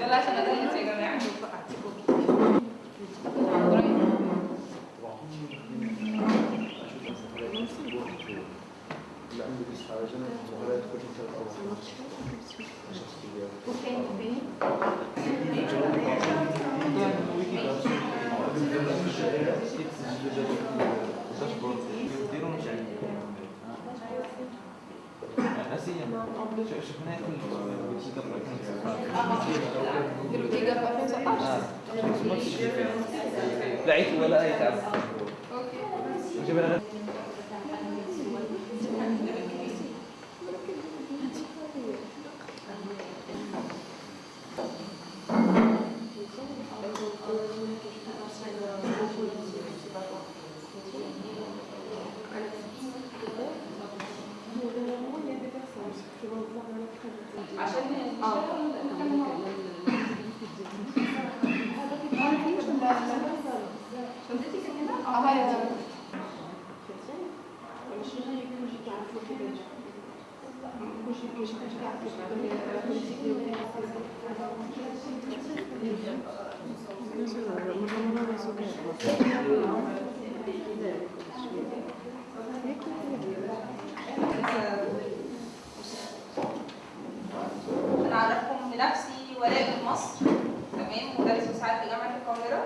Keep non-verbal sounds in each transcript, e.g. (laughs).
يلا عشان ادلت يا جماعة اللي عنده بس حاجة ولا يدخل في الأول. شخصية. شفناه كل الويكيجا في 2019 لا عيت ولا أي تعب. أوكي جبنا عشان شنطتي كان هنا؟ آه هي دي أنا اعرفكم بنفسي ولاء من مصر تمام مدرس مساعد في جامعه القاهره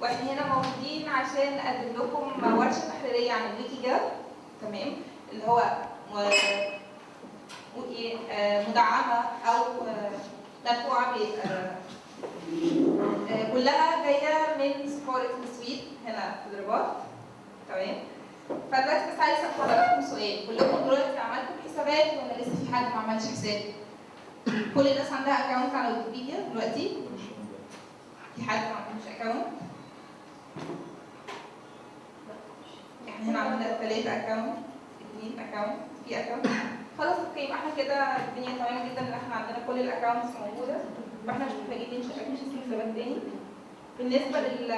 وإحنا هنا موجودين عشان نقدم لكم ورشه تحريريه عن الويكي جاب تمام اللي هو م- وإيه، آه، مدعمه أو آه، مدفوعه ب آه، آه، كلها جاية من سفاره السويد هنا في الرباط تمام فدلوقتي بس عايز اسال حضراتكم سؤال كلكم دلوقتي عملتم حسابات ولا لسه في حد ما عملش حساب؟ كل الناس عندها account على ويكيبيديا دلوقتي في حد ما عندوش account إحنا هنا عندنا ثلاثة account اثنين account في account خلاص okay يبقى إحنا كده الدنيا تمام جدا ان إحنا عندنا كل ال accounts موجودة فاحنا مش محتاجين ننشئ حسابات تاني بالنسبة لل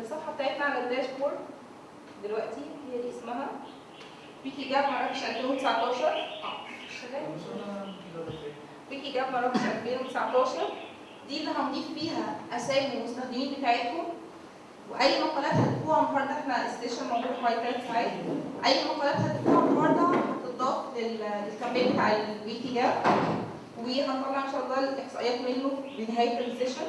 الصفحة بتاعتنا على ال dashboard دلوقتي هي دي اسمها ويكي جاب مراكش 2019 آه ويكي جاب مراكش 2019 دي اللي هنضيف فيها اسامي المستخدمين بتاعتكم واي مقالات هتكتبوها النهارده إحنا ال session موجود حوالي ثلاث ساعات اي مقالات هتكتبوها النهارده هتضاف لل- لل campaign بتاع الويكي جاب وهنطلع ان شاء الله الاحصائيات منه بنهايه ال session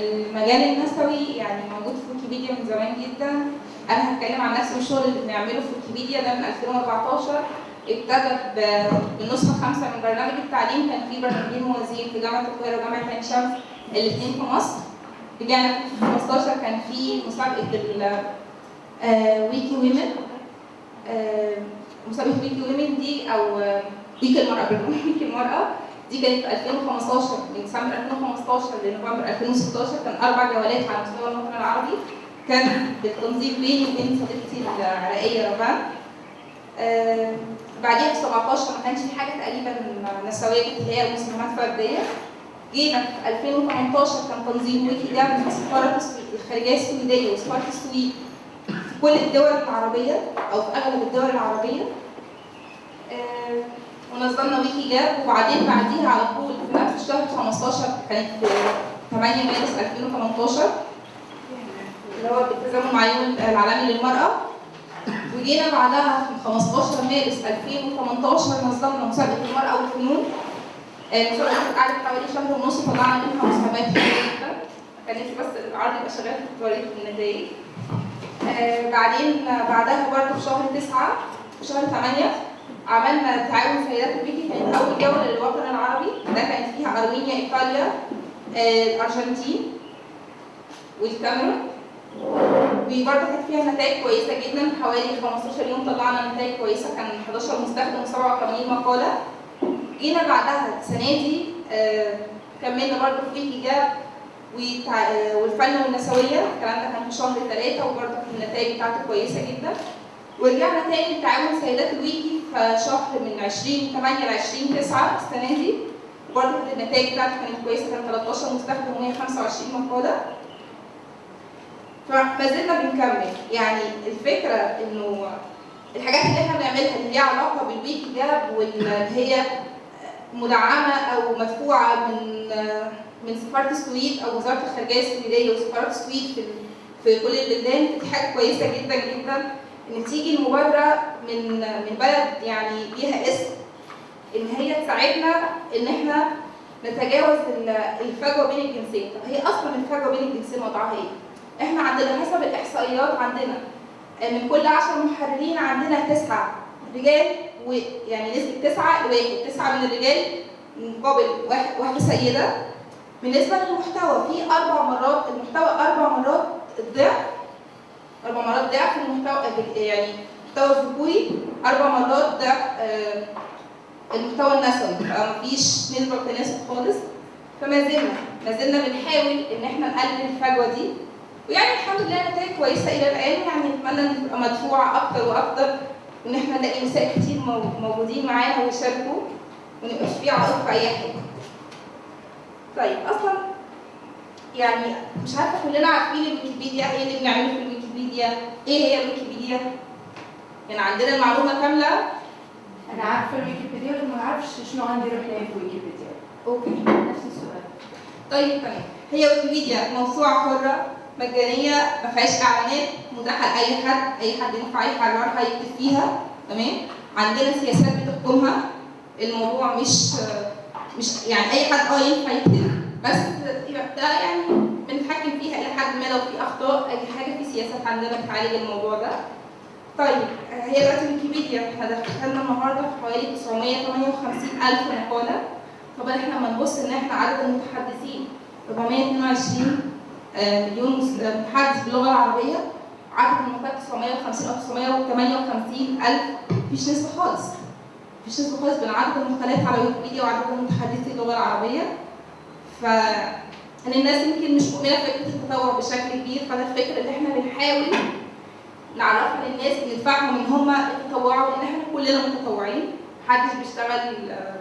المجال النسوي يعني موجود في ويكيبيديا من زمان جدا أنا هتكلم عن نفسي والشغل اللي بنعمله في ويكيبيديا ده من 2014 ابتدى بالنسخة الخامسة من برنامج التعليم. كان في برنامجين موازيين في جامعة القاهرة وجامعة عين شمس الاثنين في مصر. رجعنا في 15 كان في مسابقة آه، ويكي ويمن آه، مسابقة ويكي ويمن دي أو آه، ويكي المرأة ويكي (laughs) المرأة. دي كانت في 2015 من ديسمبر 2015 لنوفمبر 2016 كان أربع جولات على مستوى الوطن العربي. كان بالتنظيم بيني وبين صديقتي العراقيه ربان آه، بعديها في 17 ما كانش في حاجة تقريبا نسوية اللي هي مساهمات فردية. جينا في 2018 كان تنظيم ويكي جاب من سفارة السويد الخارجية السويدية وسفارة السويد. في كل الدول العربية أو في أغلب الدول العربية. آه، ونظمنا ويكي جاب وبعدين بعديها على طول في نفس الشهر 15 كانت في 8 مارس 2018 اللي هو بالتزامن مع يوم العالمي للمرأة. وجينا بعدها في 15 مارس 2018 نظمنا مسابقة المرأة والفنون. آه، المسابقة قعدت حوالي شهر ونص طلعنا منها مساهمات كتير جدا كان نفسي بس العرض يبقى شغال في التواريخ النتائج. آه، بعدين بعدها برضه في شهر 9 في شهر 8 عملنا تعاون سيدات الويكي كانت أول جولة للوطن العربي. ده كانت فيها أرمينيا إيطاليا آه، الأرجنتين والكاميرون. وبرضه كانت فيها نتائج كويسة جدا حوالي 15 يوم طلعنا نتائج كويسة كان 11 مستخدم و87 مقالة جينا بعدها السنة دي كملنا برضه في الحجاب والفن والنسويه الكلام ده كان في شهر ثلاثة وبرضه كانت النتائج بتاعته كويسه جدا ورجعنا تاني لتعاون سيدات الويكي في شهر من 20 8 ل 20 9 السنة دي برضه كانت النتائج بتاعته كانت كويسه كان 13 مستخدم و125 مقاله فما زلنا بنكمل يعني الفكرة إنه الحاجات اللي إحنا بنعملها اللي ليها علاقة بالويكي جاب واللي هي مدعمة أو مدفوعة من من سفارة السويد أو وزارة الخارجية السويدية وسفارة السويد في في كل البلدان دي حاجة كويسة جدا جدا. إن تيجي المبادرة من من بلد يعني ليها اسم إن هي تساعدنا إن إحنا نتجاوز ال- الفجوة بين الجنسين، طب هي أصلا الفجوة بين الجنسين وضعها إيه؟ إحنا عندنا حسب الاحصائيات عندنا من كل 10 محررين عندنا تسعة رجال ويعني نسبة تسعة لواحد، تسعة من الرجال مقابل واحد واحدة سيدة. بالنسبة للمحتوى في أربع مرات المحتوى أربع مرات الضعف أربع مرات ضعف المحتوى يعني المحتوى الذكوري أربع مرات ضعف آه، المحتوى النسوي فمفيش نسبة تناسب خالص. فما زلنا ما زلنا بنحاول إن إحنا نقلل الفجوة دي. ويعني الحمد لله نتائج كويسة إلى الآن. يعني نتمنى إن تبقى مدفوعه أكتر وأكتر وإن إحنا نلاقي نساء كتير مو- موجودين معانا ويشاركوا ونبقاش في عائق في أي حاجة. طيب أصلا يعني مش عارفة كلنا عارفين الويكيبيديا إيه اللي بنعمله في الويكيبيديا. إيه هي الويكيبيديا؟ يعني عندنا المعلومة كاملة؟ أنا عارفة الويكيبيديا لكن ما أعرفش شنو عندي روح ليه في ويكيبيديا أوكي نفس السؤال. طيب تمام. هي ويكيبيديا موسوعة حرة؟ مجانية ما فيهاش إعلانات متاحه لأي حد أي حد ينفع يحررها يكتب فيها تمام؟ عندنا سياسات بتحكمها. الموضوع مش مش يعني أي حد آه ينفع يكتب بس يبقى ده يعني بنتحكم فيها إلى حد ما لو في أخطاء أي حاجة في سياسات عندنا بتعالج الموضوع ده. طيب هي دلوقتي ويكيبيديا إحنا دخلنا النهارده في حوالي 958 ألف مقالة. طبعا إحنا لما نبص إن إحنا عدد المتحدثين 422 آه، مليون آه، متحدث باللغة العربية عدد المقالات 950 أو 958 ألف. مفيش نسبة خالص. مفيش نسبة خالص بين عدد المقالات على ويكيبيديا وعدد متحدثي اللغة العربية. ف ان الناس يمكن مش مؤمنة بفكرة التطوع بشكل كبير. فده الفكرة اللي إحنا بنحاول نعرفها للناس ندفعهم إن هم يتطوعوا لأن إحنا كلنا متطوعين. محدش بيشتغل آه،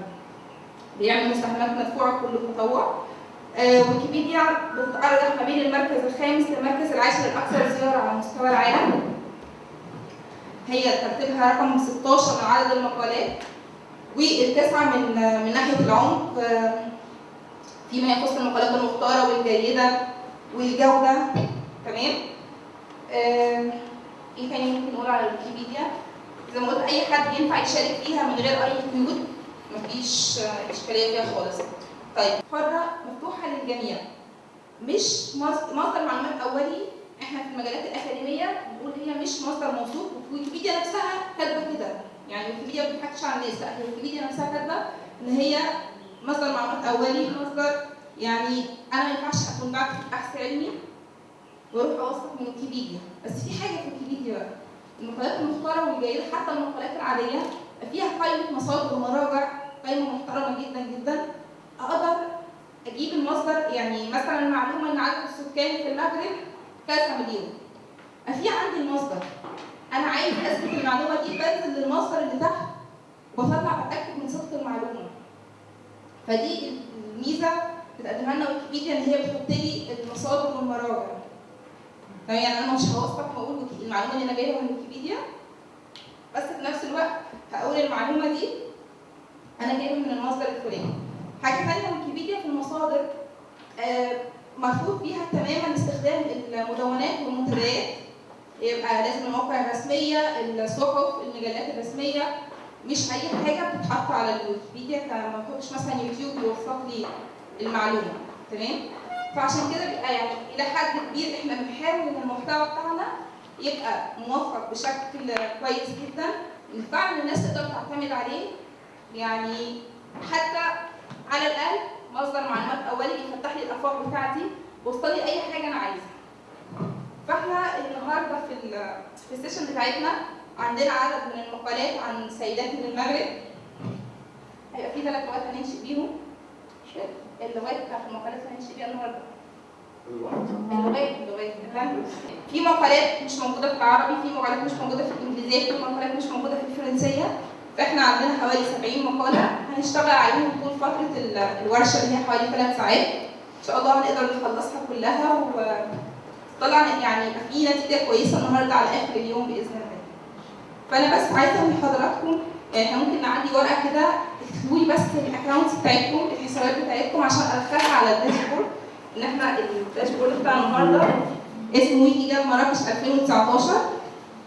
بيعمل مساهمات مدفوعة كله تطوع آه، ويكيبيديا بتتأرجح ما بين المركز الخامس للمركز العاشر الأكثر زيارة على مستوى العالم. هي ترتيبها رقم 16 من عدد المقالات والتاسعة من من ناحية العمق آه، فيما يخص المقالات المختارة والجيدة والجودة تمام؟ آه، إيه تاني ممكن نقول على الويكيبيديا؟ زي ما قلت أي حد ينفع يشارك فيها من غير أي قيود مفيش آه، إشكالية فيها خالص. طيب حرة مفتوحة للجميع. مش مص- مصدر معلومات أولي. إحنا في المجالات الأكاديمية بنقول هي مش مصدر موثوق. ويكيبيديا نفسها كاتبة كده. يعني ويكيبيديا ما بتضحكش على الناس. لا ويكيبيديا نفسها كاتبة إن هي مصدر معلومات أولي مصدر يعني أنا ما ينفعش أكون بعمل بحث علمي وأروح أوثق من ويكيبيديا. بس في حاجة في ويكيبيديا بقى المقالات المختاره والجيدة حتى المقالات العادية فيها قائمة مصادر ومراجع قائمة محترمة جدا جدا. أقدر أجيب المصدر يعني مثلا معلومه إن عدد السكان في المغرب كذا مليون. في عندي المصدر. أنا عايز أثبت المعلومة دي بنزل للمصدر اللي تحت. وبطلع بتاكد من صدق المعلومة. فدي الميزة بتقدمها لنا ويكيبيديا إن هي بتحط لي المصادر والمراجع. يعني أنا مش هوثق واقول المعلومة اللي أنا جايبها من ويكيبيديا. بس في نفس الوقت هقول المعلومة دي أنا جايبها من المصدر الفلاني. حاجة ثانية ويكيبيديا في المصادر. آه، مرفوض فيها تماما استخدام المدونات والمنتديات. يبقى لازم المواقع الرسمية الصحف المجلات الرسمية. مش أي حاجة بتتحط على الويكيبيديا كما بحطش مثلا يوتيوب يوثق لي المعلومة. تمام؟ فعشان كده بيبقى يعني إلى حد كبير إحنا بنحاول إن المحتوى بتاعنا يبقى موفق بشكل كويس جدا. فعلا الناس تقدر تعتمد عليه. يعني حتى على الأقل مصدر معلومات أولي بيفتح لي الأفاق بتاعتي ويوصل لي أي حاجة أنا عايزها. فاحنا النهارده في في السيشن بتاعتنا عندنا عدد من المقالات عن سيدات من المغرب. هيبقى في ثلاث لغات هنمشي بيهم. اللغات بتاعت المقالات اللي هنمشي بيها النهارده. اللغات. اللغات. في مقالات مش موجودة في العربي في مقالات مش موجودة في الإنجليزية في مقالات مش موجودة في الفرنسية. فاحنا عندنا حوالي 70 مقالة. هنشتغل عليهم طول فترة ال- الورشة اللي هي حوالي ثلاث ساعات. إن شاء الله هنقدر نخلصها كلها وطبعا يعني في نتيجة كويسة النهارده على آخر اليوم بإذن الله. فأنا بس عايزة من حضراتكم يعني إحنا ممكن نعدي ورقة كده تكتبوا لي بس ال accounts بتاعتكم الحسابات بتاعتكم عشان ادخلها على ال dashboard. إن إحنا ال dashboard بتاع النهارده اسمه ويكي گاپ مراكش 2019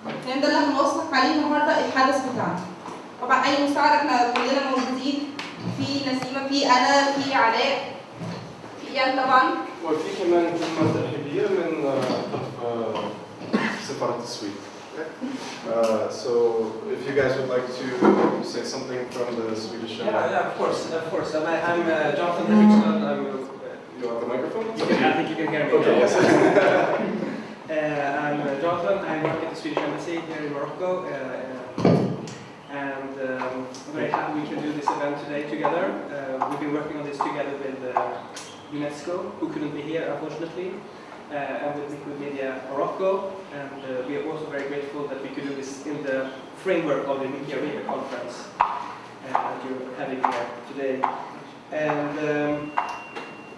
الكلام ده اللي هنوثق عليه النهارده الحدث بتاعنا. طبعا اي مساعده إحنا كلنا موجودين في نسيمه في أنا في علاء في ايان طبعا وفي كمان كلمة ترحيبية من آه، آه، سفارة السويد. Uh, so if you guys would like to say something from the Swedish Yeah, yeah, of course, of course. I'm, I'm uh, Jonathan Henriksson. I'm, uh, You want the microphone? can, I think you can hear me. Okay, yes. Uh, I'm uh, Jonathan. I work at the Swedish Embassy here in Morocco. Um, very happy we can do this event today together. Uh, we've been working on this together with uh, UNESCO, who couldn't be here unfortunately, uh, and with Wikimedia Morocco. And uh, we are also very grateful that we could do this in the framework of the Wikimedia conference uh, that you're having here today. And um,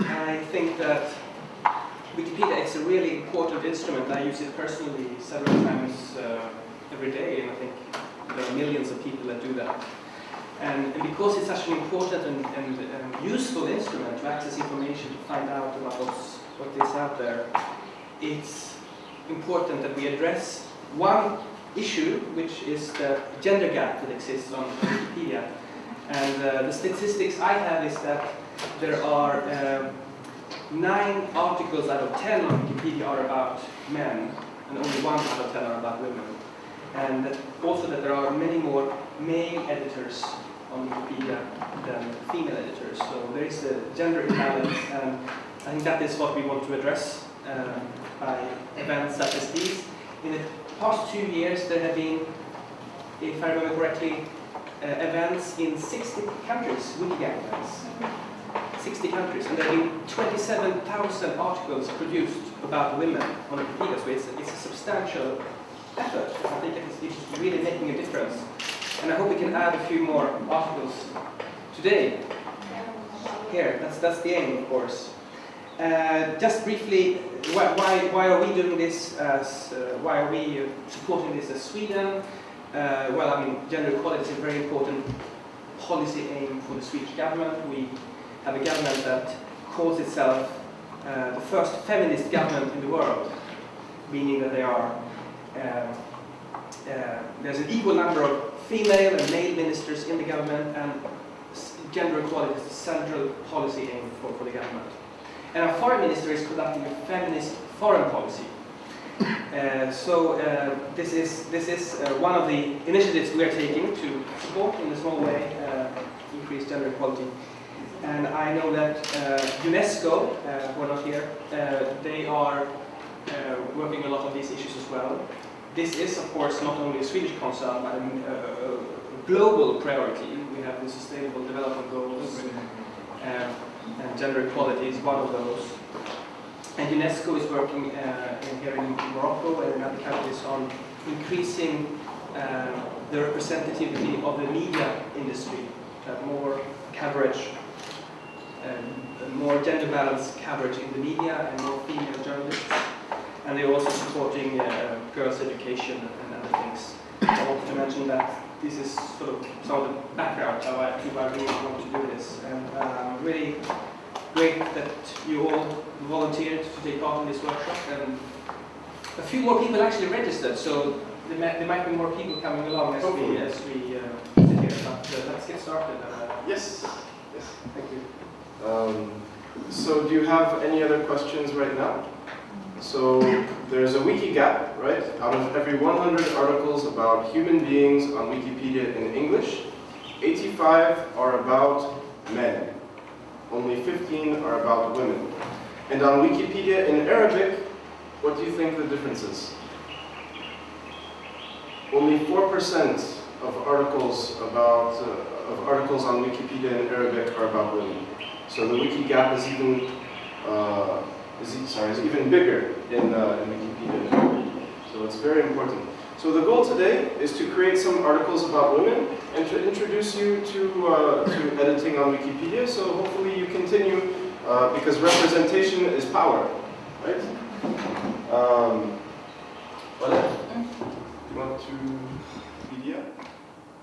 I think that Wikipedia is a really important instrument. I use it personally several times uh, every day, and I think there are millions of people that do that. And, because it's such an important and, and, and useful instrument to access information, to find out about what's, what is out there, it's important that we address one issue, which is the gender gap that exists on Wikipedia. And uh, the statistics I have is that there are um, nine articles out of ten on Wikipedia are about men, and only one out of ten are about women. And also that there are many more male editors on Wikipedia than female editors. So there is a gender imbalance, and I think that is what we want to address uh, by events such as these. In the past two years, there have been, if I remember correctly, uh, events in 60 countries, Wikigap events. 60 countries, and there have been 27,000 articles produced about women on Wikipedia, so it's, it's a substantial effort. I think it's, it's really making a difference. And I hope we can add a few more articles today. Here, that's, that's the aim, of course. Uh, just briefly, why, why, why are we doing this as, uh, why are we supporting this as Sweden? Uh, well, I mean, gender equality is a very important policy aim for the Swedish government. We have a government that calls itself uh, the first feminist government in the world, meaning that they are there's an equal number of female and male ministers in the government, and gender equality is the central policy aim for, for the government. And our foreign minister is conducting a feminist foreign policy. Uh, so uh, this is this is uh, one of the initiatives we are taking to support in a small way uh, increase gender equality. And I know that uh, UNESCO, uh, who are not here, uh, they are uh, working a lot on these issues as well. This is, of course, not only a Swedish concern, but a, a, global priority. We have the Sustainable Development Goals, um, and gender equality is one of those. And UNESCO is working uh, in, here in Morocco and in other countries on increasing uh, the representativity of the media industry, to more coverage, um, more gender balanced coverage in the media and more female journalists. And they're also supporting uh, girls' education and other things. I wanted to mention that this is sort of some of the background how I, to why I really want to do this. And uh, really great that you all volunteered to take part in this workshop. And a few more people actually registered, so there might, there might be more people coming along as we, as we uh, sit here. But uh, let's get started. Uh, Yes. Yes. thank you. Um, so do you have any other questions right now? So there's a wiki gap, right? Out of every 100 articles about human beings on Wikipedia in English, 85 are about men. Only 15 are about women. And on Wikipedia in Arabic, what do you think the difference is? Only 4% of articles about uh, of articles on Wikipedia in Arabic are about women. So the wiki gap is even uh, is sorry is even bigger in, uh, in Wikipedia. So it's very important. So the goal today is to create some articles about women and to introduce you to uh, to editing on Wikipedia. So hopefully you continue uh, because representation is power, right? Um, voilà. You want to Wikipedia?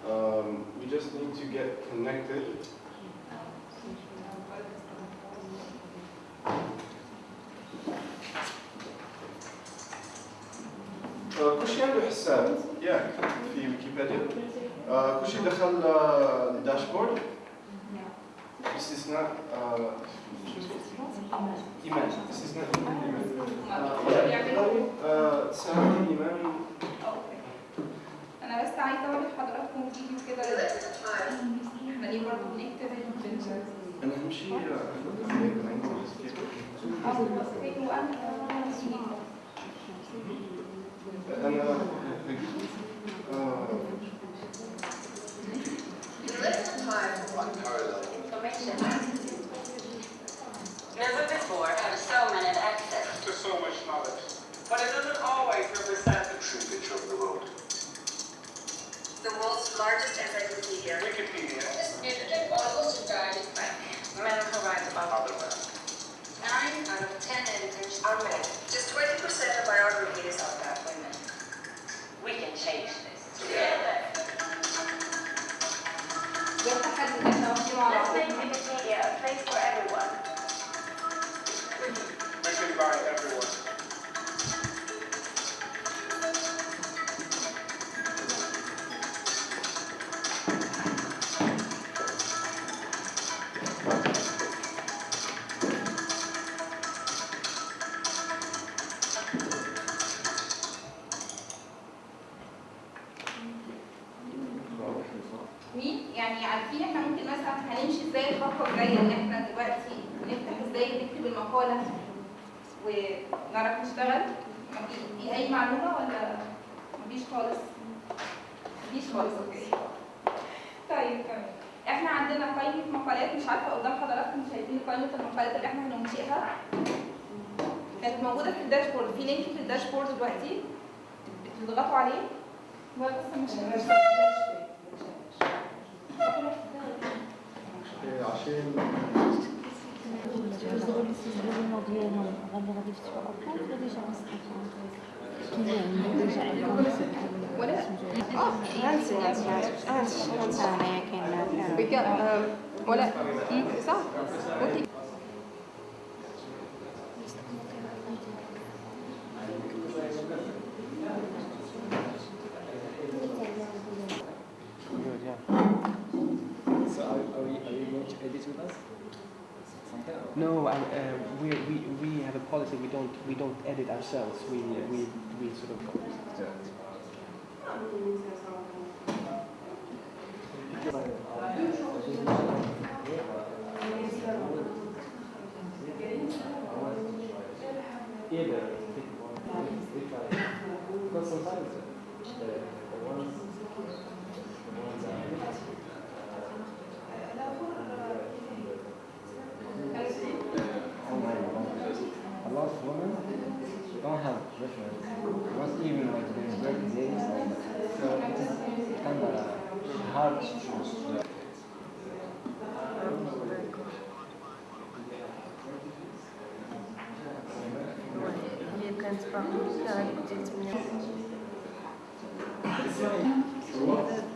Um, we just need to get connected. آه، كل شيء عنده حساب. ياك في ويكيبيديا آه، كل شيء دخل الداشبورد باستثناء؟ ايمان باستثناء ايمان تساعدني إيمان. أنا بس عايزه اوري لحضراتكم فيديو كده. إحنا ليه برضه بنكتب أنا اهم شيء آه، أنا عندي واحد كيف. او بصيت وانا انا آه، information. Never before have so many had access. to so much knowledge. But it doesn't always represent the true picture of the world. The world's largest encyclopedia. Wikipedia, Men provide about other men. Nine out of ten editors are men. Just 20% of our reviews are about women. We can change this. Together. Yes, I had an Wikipedia.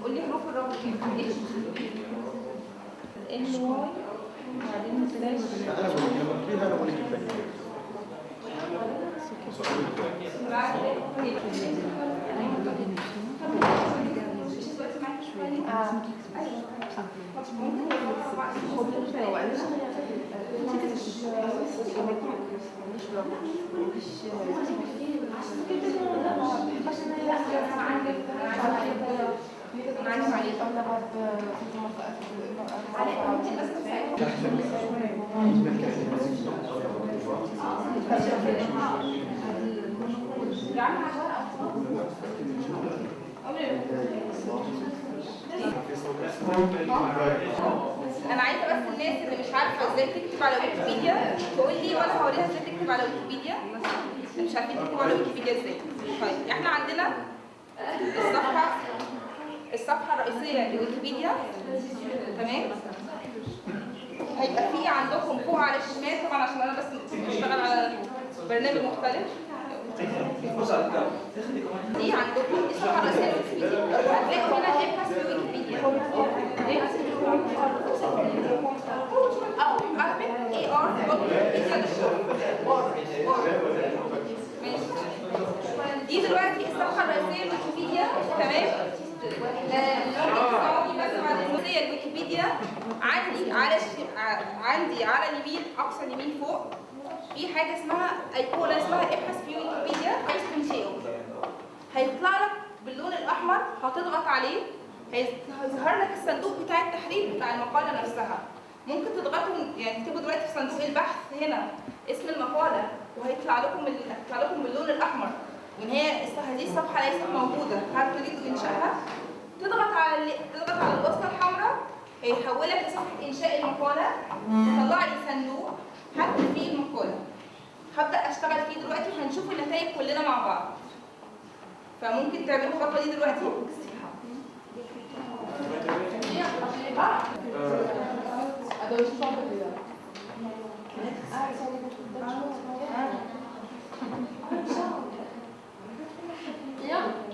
قول لي حروف الرابط. إيه ال واي وبعدين سلاش أنا بقول لما فيها أنا بقول لك الباقي بعد كده أنا عايزة بس الناس اللي مش عارفة إزاي تكتب على ويكيبيديا تقول لي وأنا هوريها إزاي تكتب على ويكيبيديا. مش عارفين تكتبوا على ويكيبيديا إزاي. طيب إحنا عندنا الصفحة الصفحة الرئيسية لويكيبيديا. تمام؟ هيبقى في عندكم فوق على الشمال طبعا عشان أنا بس بشتغل على برنامج مختلف. دي عندكم دي الصفحه الرئيسيه لويكيبيديا هتلاقوا هنا ابحث في ويكيبيديا أو اكتب ار دي دلوقتي الصفحه الرئيسيه لويكيبيديا تمام الويكيبيديا عندي على عندي على اليمين أقصى اليمين فوق. في حاجة اسمها ايقونه اسمها إبحث في ويكيبيديا. تنشئه هيطلع لك باللون الأحمر هتضغط عليه هيظ- هيظهر لك الصندوق بتاع التحرير بتاع المقالة نفسها. ممكن تضغطوا يعني تكتبوا دلوقتي في صندوق البحث هنا اسم المقالة وهيطلع لكم هيطلع لكم باللون الأحمر. وان هي هذه الصفحة ليست موجودة. هل تريدوا إنشائها؟ تضغط على تضغط على الوصله الحمراء. هيحولك لصفحة إنشاء المقالة. يطلع لي صندوق هكتب فيه المقالة. هبدأ أشتغل فيه دلوقتي وهنشوف النتائج كلنا مع بعض. فممكن تعملوا الخطوة دي دلوقتي؟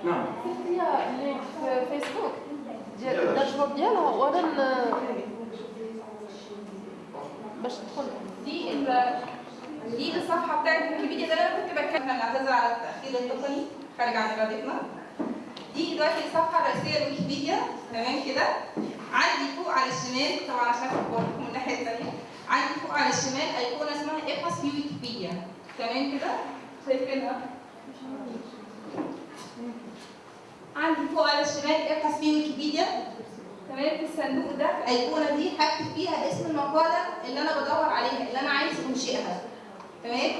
نعم فيها اللي في فيسبوك ديال الداشبورد ديالها وأنا ن- باش تدخل دي ال- دي الصفحة بتاعت ويكيبيديا ده اللي أنا كنت بتكلم أنا بعتذر على التأخير التقني. خارج عن إرادتنا. دي دلوقتي الصفحة الرئيسية لويكيبيديا. تمام كده؟ عندي فوق على الشمال طبعا عشان بوريكم من الناحيه الثانية عندي فوق على الشمال أيقونة اسمها ابحث في ويكيبيديا تمام كده؟ شايفينها عندي فوق على الشمال ابحث في ويكيبيديا تمام؟ في الصندوق ده الايقونه دي هكتب فيها اسم المقالة اللي أنا بدور عليها اللي أنا عايز أنشئها. تمام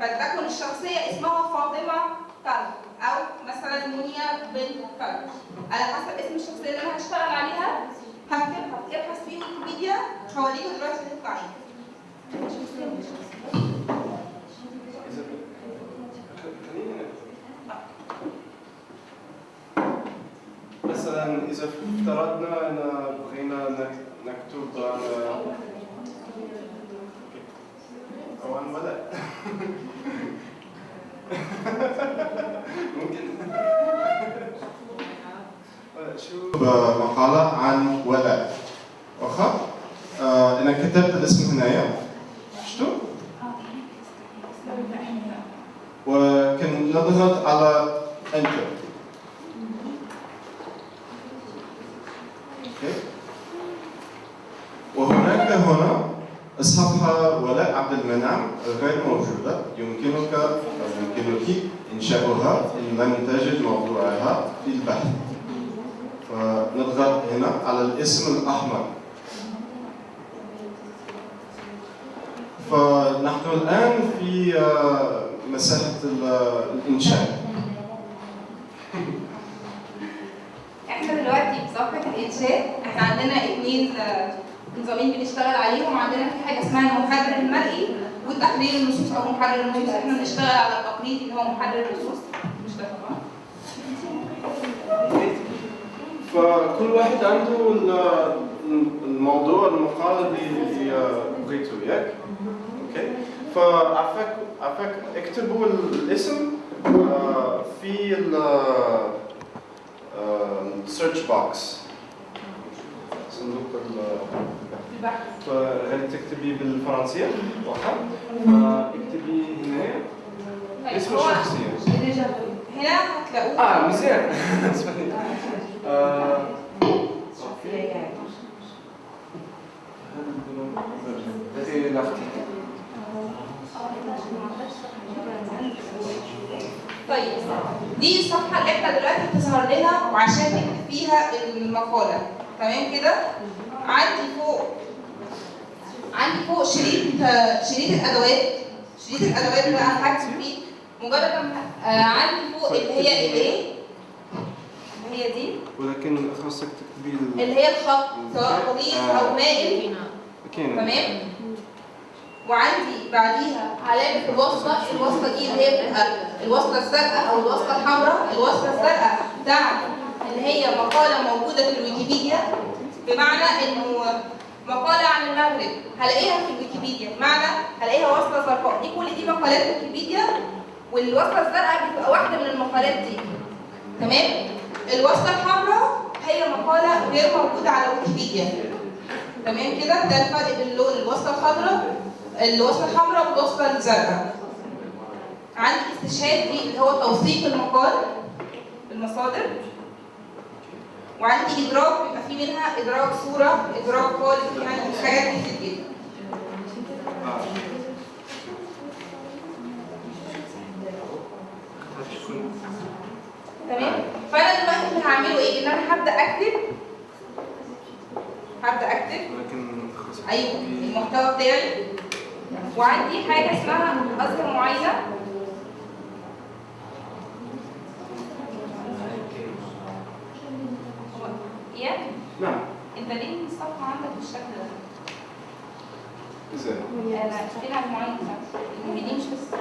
فتكون الشخصية اسمها فاطمة طلب أو مثلا منيا بنت طلب على حسب اسم الشخصية اللي أنا هشتغل عليها هكتبها ابحث في ويكيبيديا هوريكم دلوقتي هتطلع. مثلا إذا افترضنا أن بغينا نك- نكتب عن عن ولاء ممكن. شو مقالة عن ولاء؟ واخا آه أنا كتبت الاسم هنايا. شفتوا وكن نضغط على انتر أوكي. وهناك هنا الصفحة ولاء عبد المنعم غير موجودة. يمكنك أو يمكنك إنشاؤها إن لم تجد موضوعها في البحث. فنضغط هنا على الاسم الأحمر. فنحن الآن في آه، مساحة ال- الإنشاء. إحنا دلوقتي في صفحه الإنشاء إحنا عندنا اثنين آه، نظامين بنشتغل عليهم. عندنا في حاجة اسمها المحرر المرئي وتحرير النصوص أو محرر النصوص. إحنا بنشتغل على التقليدي اللي هو محرر النصوص. مش ده فكل واحد عنده ال- الموضوع المقال اللي بغيته ياك okay. فعفاك عفاك اكتبوا الاسم آه، في ال search box صندوق ال- البحث. فهل تكتبي بالفرنسية؟ واخا فاكتبي هنا اسم الشخصية. هنا هتلاقوه. آه مزيان. (laughs) اسمعني آه، إيه، لاختي. طيب. دي الصفحة اللي إحنا دلوقتي بتظهر لنا وعشان نكتب فيها المقالة. تمام كده؟ عندي فوق. عندي فوق شريط شريط الأدوات. شريط الأدوات اللي أنا هكتب فيه. مجرد ما آه عندي فوق اللي هي الايه اللي هي دي. ولكن خاصك تكتبي ال- اللي هي الخط سواء غليظ أو مائل. تمام؟ وعندي بعديها علامة الوصلة. الوصلة دي اللي هي الوصلة الزرقاء أو الوصلة الحمراء. الوصلة الزرقاء بتاعت اللي هي مقالة موجودة في الويكيبيديا بمعنى إنه مقالة عن المغرب هلاقيها في الويكيبيديا. بمعنى هلاقيها وصلة زرقاء دي كل دي مقالات ويكيبيديا والوصلة الزرقاء بتبقى واحدة من المقالات دي. تمام؟ الوصلة الحمراء هي مقالة غير موجودة على ويكيبيديا. تمام كده؟ ده الفرق بين اللون الوصلة الخضراء الوصلة الحمراء والوصلة الزرقاء. عندي استشهاد اللي هو توثيق المقال بالمصادر وعندي إدراك بيبقى في منها إدراك صورة إدراك قالب يعني حاجات كتير جدا. تمام؟ فأنا دلوقتي اللي هعمله إيه؟ إن أنا هبدأ أكتب. هبدأ أكتب. أيوه المحتوى بتاعي. وعندي حاجة اسمها اذكر معاينه يا نعم انت ليه الصفحه عندك بالشكل ده؟ إزاي؟ أنا بتاعتي؟ المؤمنين مش بس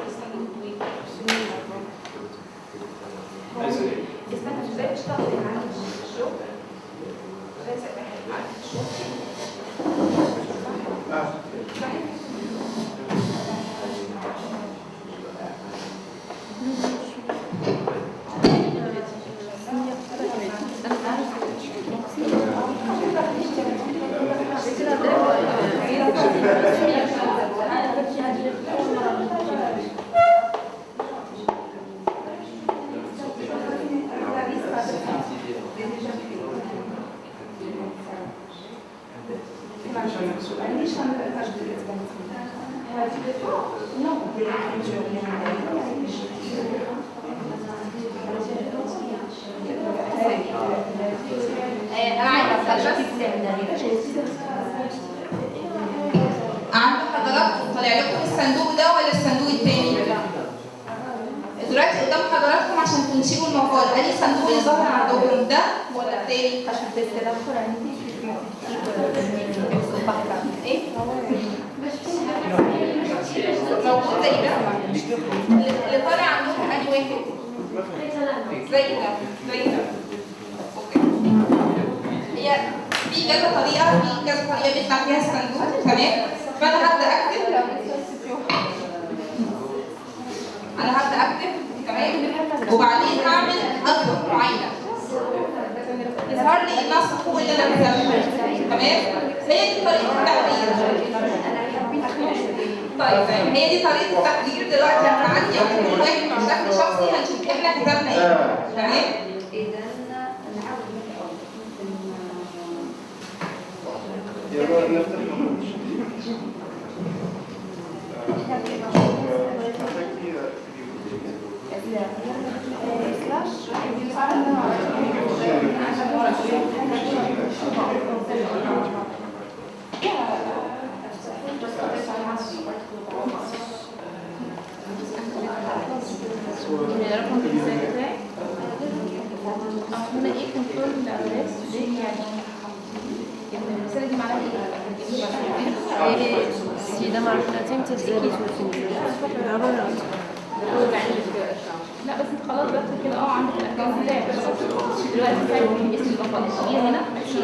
إيه؟ سيدة مع الفلاتين تزالي لا بس انت خلاص بس كده آه عندك الاكونت بتاعك دلوقتي فاهم اسم البطاقه تشيل هنا تشيل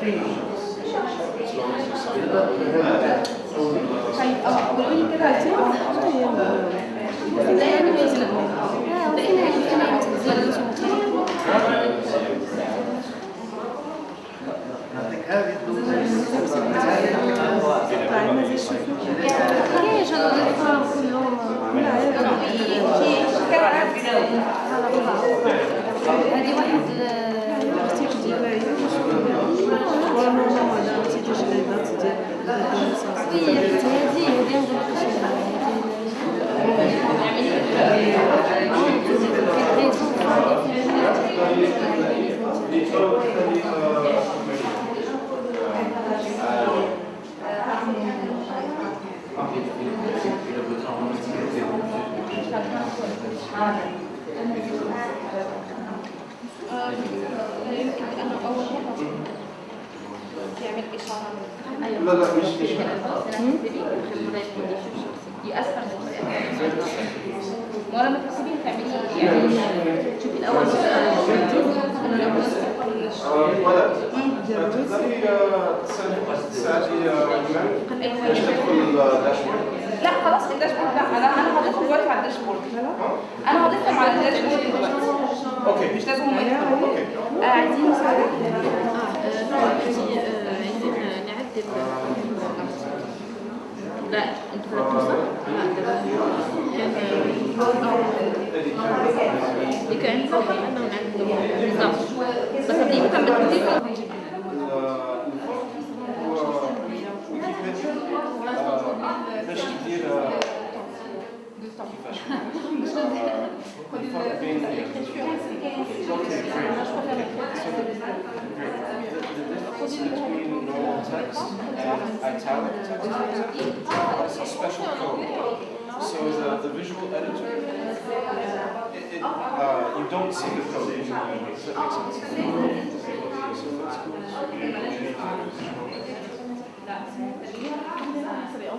طيب آه قولوا لي كده عايزين إزاي يعني بينزل بقينا بقينا تنزيل هذه واحد يمكن لأنه أول مرة يعمل إشارة لا لا مش مش يأثر ما لما تكتبي تعملي يعني شوفي الأول ولد تقدري تساعدي الداشبورد لا خلاص الداشبورد لا أنا أنا هضيفهم دلوقتي على الداشبورد أنا هضيفهم على ال dashboard دلوقتي okay مش لازم هم يدخلوا أوكي آه، عايزين مساعدة عايزين نعدل لا أنتوا اللي كان فقط انه نعدلوا بالضبط بس هذه كان بتضيف the difference between normal text and italic text, for example, is a special code. So the, the visual editor, it, it, uh, you don't see the code. Does that make sense? So let's go لسه المحاضرات مين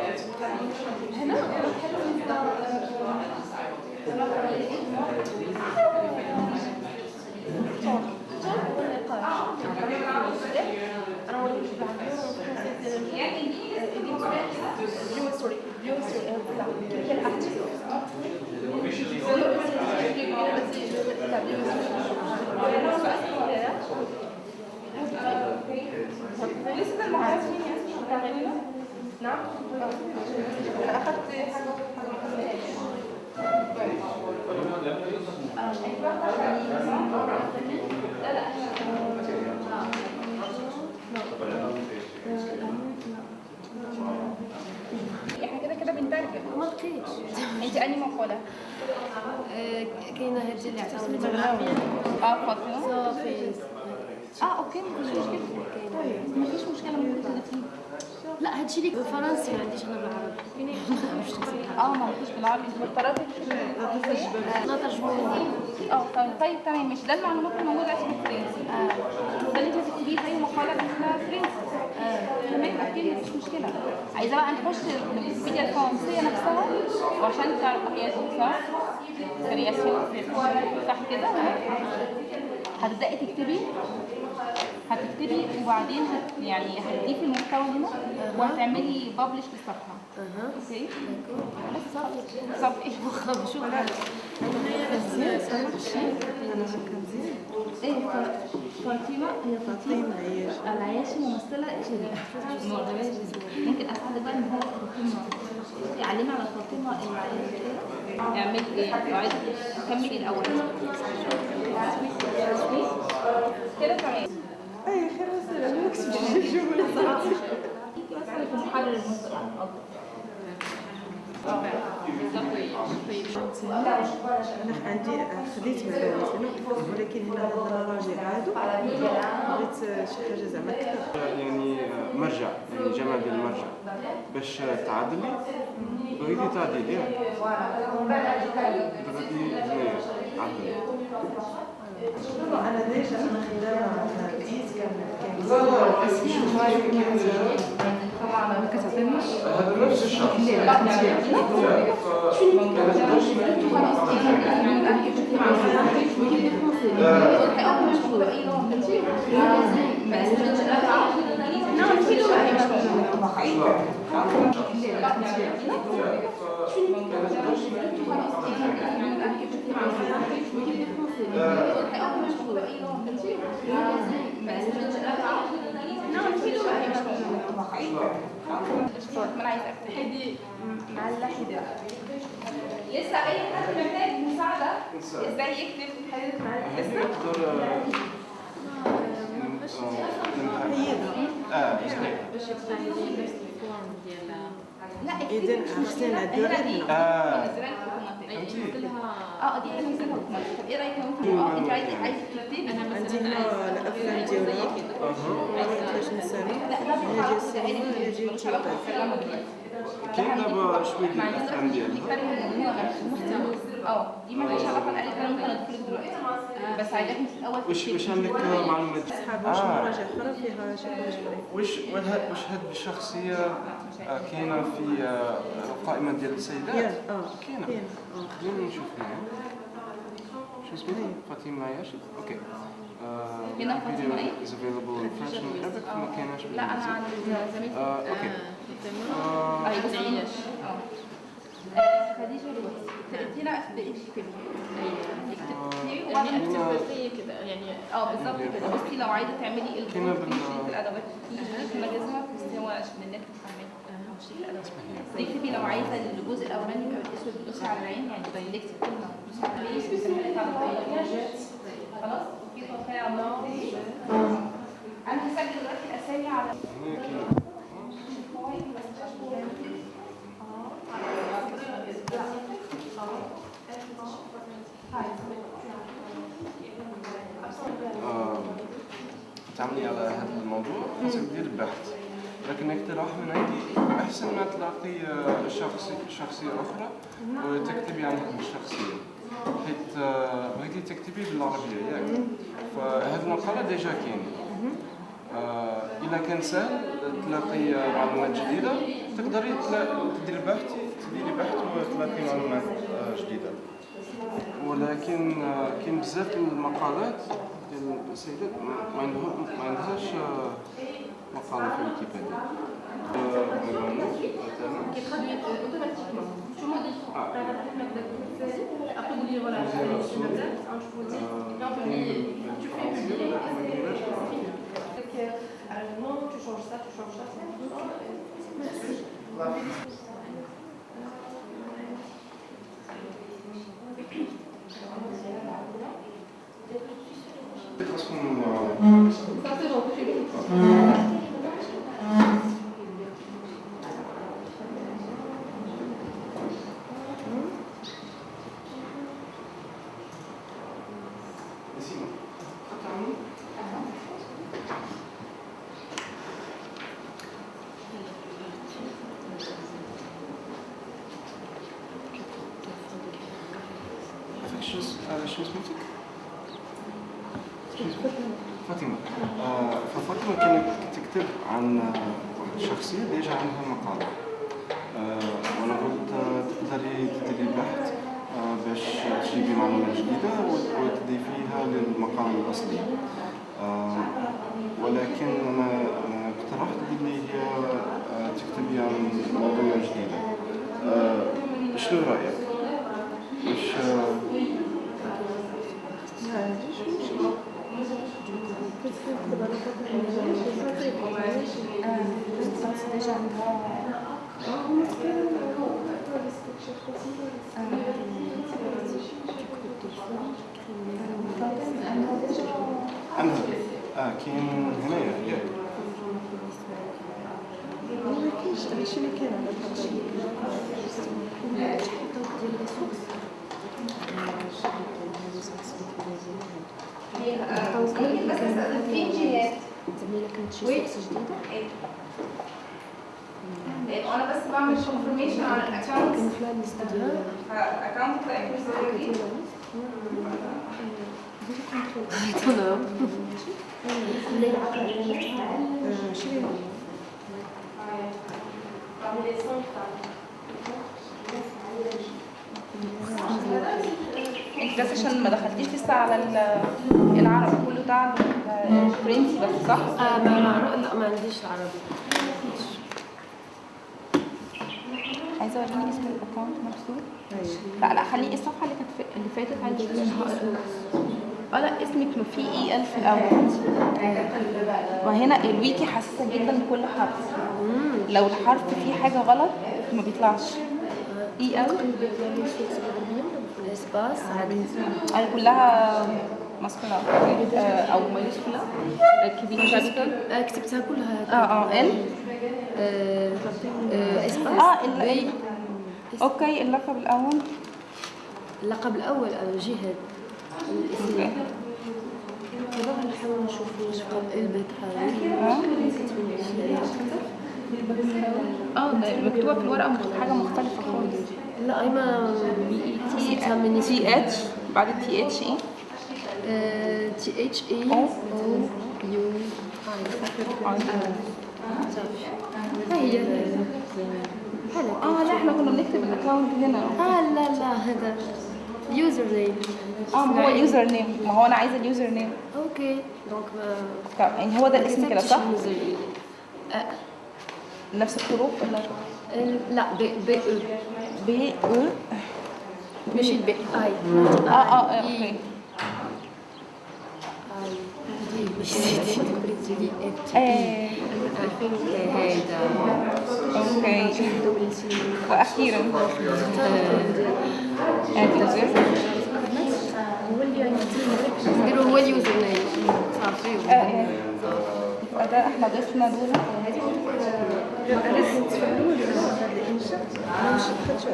يا اسمي نعم أنا اخدت حاجة إحنا كده كده بنترجم ما لقيتش كاينة هذه اللي عطاتني آه أوكي مفيش مشكله ممكن تضيفيه لا هادشي اللي بالفرنسي ما عنديش أنا بالعربي آه ما فيش بالعربي. انت مضطرة لا ترجمه آه طيب طيب تمام مش ده المعلومات الموجوده اسمه فرنسي ده اللي انت تكتبيه زي مقالة اسمها فرنسي. تمام okay مفيش مشكلة. عايزة بقى نخش الويكيبيديا الفرنسية نفسها وعشان تعرف هي صح création صح كده؟ هتبدأي تكتبي هتكتبي وبعدين هت يعني هتضيفي المحتوى هنا وهتعملي ببلش للصفحة. أوكي بس صافي صافي شوف إيه ف- فاطمه هي فاطمه العياشي ممثله شريف ممكن اساعدك بقى ان هو فاطمه اعلمي على فاطمه العياشي اعملي إيه عايزه كملي الأول كده تمام أي خير وسهلا. (laughs) أنا مكتبش الجمله صراحة مثلا في محرر أنا عندي خديت معلومات ولكن هنا هذا الراجل عادو بغيت شي حاجة زعما يعني مرجع يعني جمع ديال المرجع باش تعادلي بغيتي تعديلي بغيتي هنايا عدل أنا ديجا أنا خدامه بديت كان لا كاين ما كتعطينيش هذا نفس الشخص ما لسه اي حد محتاج مساعده إزاي يكتب حاجة مع لسه آه لا إذن أحسن الدور آه. آه دي حاجة مثلا طب إيه رايك آه انت عايزه عايزه ترتبي أنا هنا ديال السينما هنا ديال التلفاز كاين دابا شوية ديال الافلام ديالها آه دي ما لهاش علاقه بالالف أنا ممكن ادخل دلوقتي بس عايزاكم في الأول واش واش عندك معلومات أصحاب واش مراجع أخرى فيها شي شوية واش واش هاد الشخصيه آه، كاينة في آه، القائمة ديال السيدات؟ آه كاينة. كاين خلينا نشوف هنا. شو اسمها فاطمة ياشد. أوكي. هنا فاطمة إيه؟ is available. in French and Arabic ما كايناش لا أنا بالإنجليزي. عند زميلتي آه، أوكي. آه، أيوه خديجة هنا ابدأي اكتبي اكتبي وبعدين هنا كده يعني آه بالظبط كده. بصي لو عايزة تعملي الأدوات. في مجازمه بس هو عشان النت الادوات تكتبي لو عايزه الجزء الاولاني يبقى بالاسود بتدوسي على العين يعني دايلكت كلمه بتدوسي على العين خلاص أوكي توكلي على الله أنا هسجل دلوقتي الاسامي على تعملي على هذا الموضوع خاصك دير بحث لكن اقتراح من عندي أحسن ما تلاقي آه، شخصي شخصية أخرى وتكتبي عنها بالشخصيه حيت آه، بغيتي تكتبي بالعربية ياك. فهذه المقاله ديجا كاينة. آه، اذا كان سهل تلاقي آه، معلومات جديدة تقدري تديري بحث تديري بحث وتلاقي معلومات آه، جديدة. ولكن آه، كاين بزاف المقالات ديال السيدات ما- par la feuille qui est traduite automatiquement. Tu modifies après vous dire voilà, je suis la date, on tu fais publier, et c'est fini. Tu changes ça, tu changes ça, c'est Parce qu'on... Ça. شو اسمك؟ فاطمة. آه، ففاطمة كانت تكتب عن واحد الشخصية ديجا عندها مقالة. آه، وأنا قلت تقدري تديري بحث آه، باش تجيبي معلومات جديدة وت- وتضيفيها للمقال الأصلي. آه، ولكن أنا اقترحت باللي هي تكتبي عن مواضيع جديدة شنو رأيك؟ مش آه، ما عنديش مشكل عندها آه كاين هنايا ياك ممكن بس أسأل في جهات إيه، وأنا بس بعمل confirmation على ال account account آه، شري انت بس عشان ما دخلتيش لسه على ال- العربي كله بتاع ال- الفرنسي بس صح؟ آه لا ما عنديش العربي عايزة اوريني اسم الأكونت نفسه أيوة. لا لا خليه الصفحة اللي كانت اللي فاتت عايزه آه لا اسمك ما في اي ال في الأول. وهنا الويكي حساسة جدا لكل حرف. لو الحرف فيه حاجة غلط ما بيطلعش. إي ال الاسباس أنا كلها ماسكولا أو مايوسكولا. كبيره آه، كتبتها كلها. آه آه ال آه، آه، اسباس آه ال إيه أوكي اللقب الأول. اللقب الأول آه، جهاد الاسم دابا غنحاول نشوف واش بقى البيت آه مكتوبة في الورقة حاجة مختلفة خالص. لا ايما T T H بعد ال T H إيه؟ T H A. O. U. آه. هي آه لا إحنا كنا بنكتب ال account هنا. آه لا لا هذا username آه هو ال username ما هو أنا عايزة ال username okay. donc طب يعني هو ده الاسم كده صح؟ نفس الحروف ولا لا B O B O ماشي ال B I. آه آه آه، okay. okay. وأخيرا هو اليوزر نيم صافي ده إحنا ضفنا دول أنا كنت في الأول هذا الانشاء أنا مش دخلت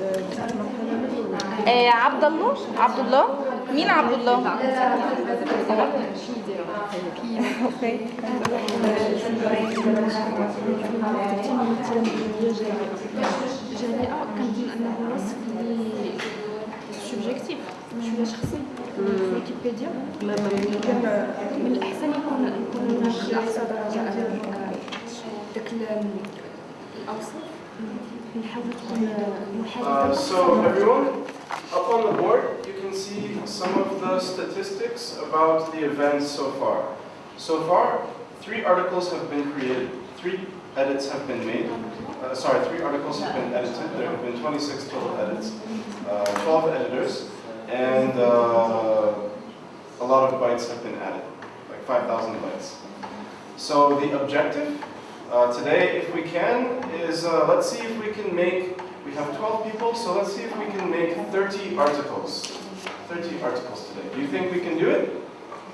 درت المرحله الاولى آه عبد الله عبد الله مين عبد الله؟ أوكي جميع كنظن انه وصف اللي سوبجيكتيف شوية شخصي ويكيبيديا من الاحسن يكون يكون في اقصى درجه آه، داك ال- الاوسط نحاول تكون Uh, محادثه so everyone, up on the board, you can see some of the statistics about the events so far. So far, three articles have been created, three edits have been made. Uh, sorry, three articles have been edited. There have been 26 total edits, uh, 12 editors, and uh, a lot of bytes have been added, like 5,000 bytes. So the objective uh, today, if we can, is uh, let's see if we can make, we have 12 people, so let's see if we can make 30 articles. 30 articles today. Do you think we can do it?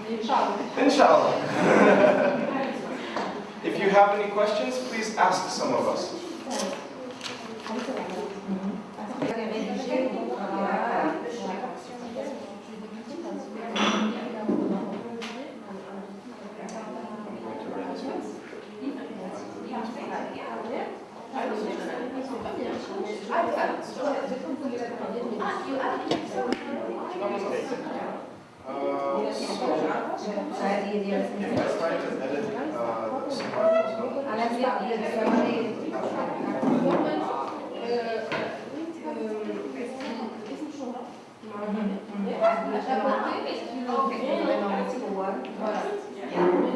Inshallah. Inshallah. (laughs) if you have any questions, please ask some of us. Voilà.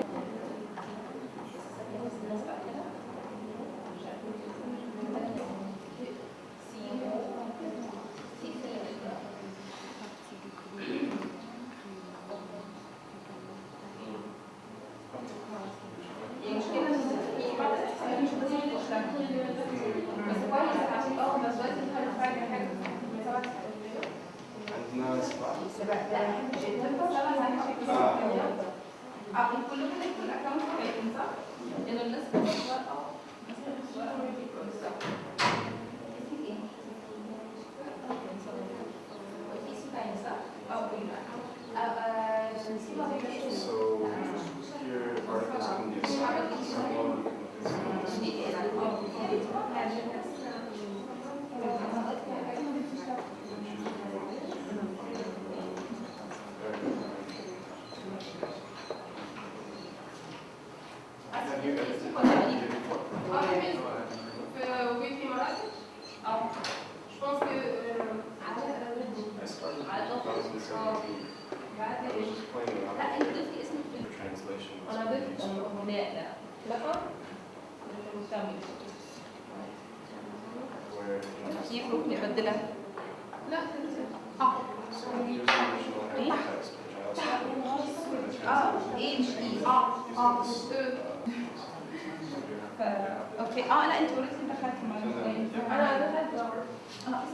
أوكي آه لا انت اوريدي دخلت معايا أنا دخلت آه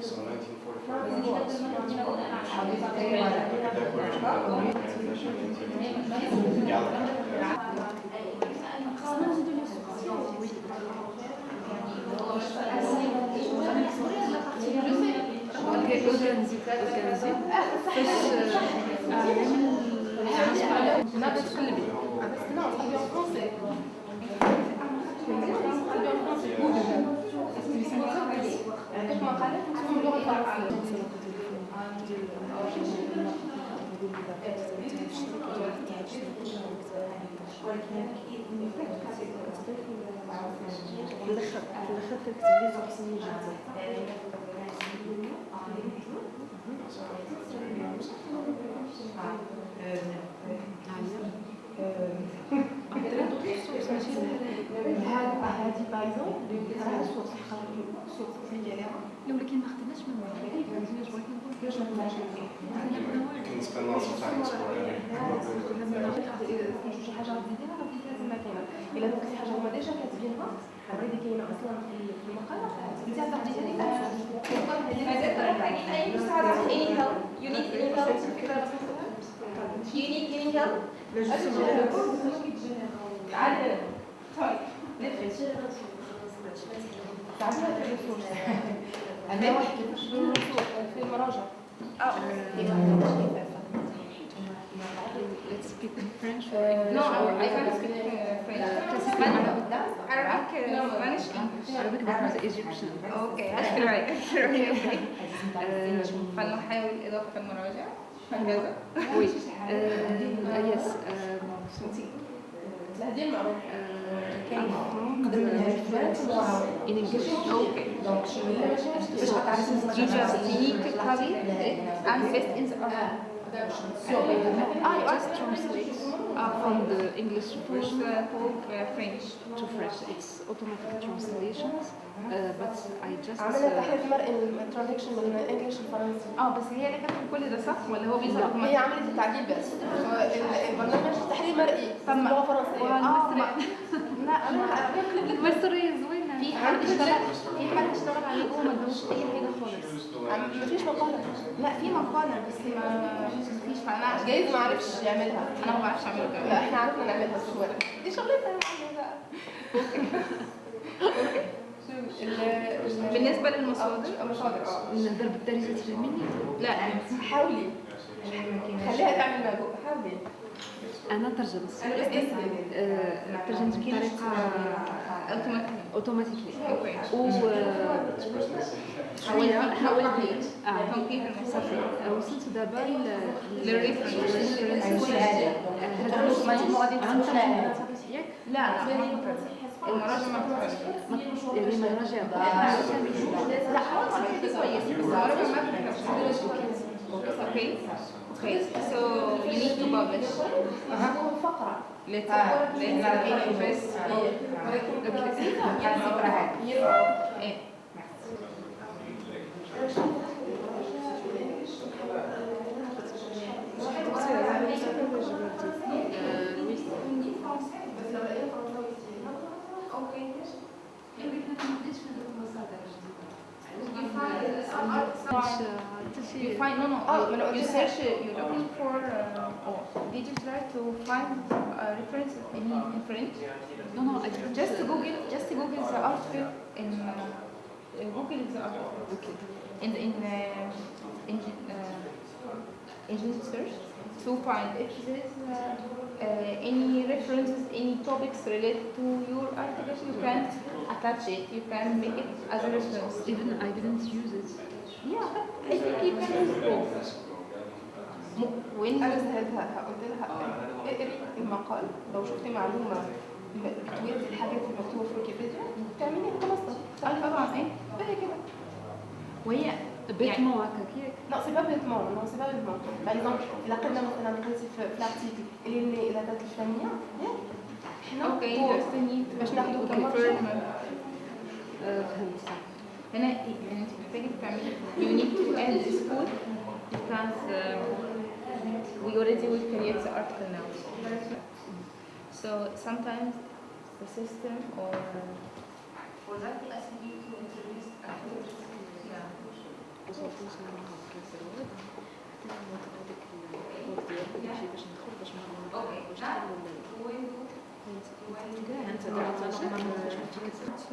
So لا بس كل بي بس لا صاحبي en français مقالات باللغة الفرنسيه في الآخر في الآخر كتكتب لي تحسني جدا هذه بايزون صوت صوت لو لكن ما خدناش من time exploring. شي حاجة غادي نديرها غادي لازم كاينة الا دوك الحاجة هما ديجا كاتبينها اوريدي كاينة أصلا في المقاله انت تديري مازال محتاجين اي مساعدة any help you need any help you need any help تعالي هنا طيب في الرسول أنا واحد في المراجع آه. Uh, uh, uh. فلنحاول إضافة المراجع. هكذا. Uh. Um, I just translate uh, from the English version to French. to French. It's automatic translations, uh, but I just. عملنا uh, تحريف مرئي الترانزكشن من الانجليش للفرنسي آه بس هي اللي كاتبه كل ده صح ولا هو بيظهر هي؟ عملت التعديل بس هو ال- البرنامج تحرير مرئي طب لغه فرنسيه آه ما- (laughs) لا أنا (laughs) بكلم مصري زوينة في حد اشتغل في حد اشتغل عليه جوه ما ادوش أي حاجة خالص. مفيش مقالة. لا في مقالة بس ما فيش عشان جايز ما عرفش يعملها. أنا ما بعرفش اعمل كده لا إحنا عرفنا نعملها بس هو دي معلم بقى ال- بالنسبة للمصادر؟ مصادر آه. نقدر بالدارجة تفهميني؟ لا. حاولي. خليها تعمل مجهود. حاولي. ترجمت أنا آه، ترجمت بطريقة أوتوماتيكلي. و حاولت صافي وصلت دابا لا المراجع يعني مراجع لا كويس المراجع ما بتفرق Okay. So you need to publish. فقره Let's let's first. Okay. see. You find no no. Oh, you, you, you search. You're looking oh. for. Uh, oh. Did you try to find a reference in, in French? No no. I didn't. Just Google. Just Google the article in. Uh, uh, Google the article. Okay. In uh, in uh, engine search to find if there is uh, uh, any references, any topics related to your article, you can attach it. You can make it as a reference. Even I didn't use it. Yeah. م- when أنا سهلتها قلت لها اقري المقال. لو شفتي معلومة بتويدي الحاجات المكتوبه في ويكيبيديا تعملي خلاص. آه طبعا إيه؟ وهي بيتمون هكاك ياك Non, c'est pas bêtement, non, c'est pas bêtement. Par exemple, إذا قلنا مثلا قلتي في الأرتيكل اللي اللي إذا كانت الفلانية ياك حنا أوكي. باش ناخدو to كمرجع. confirm. And I, and second family, you need to end this school because we already will create the article now. So sometimes the system or for that I need to introduce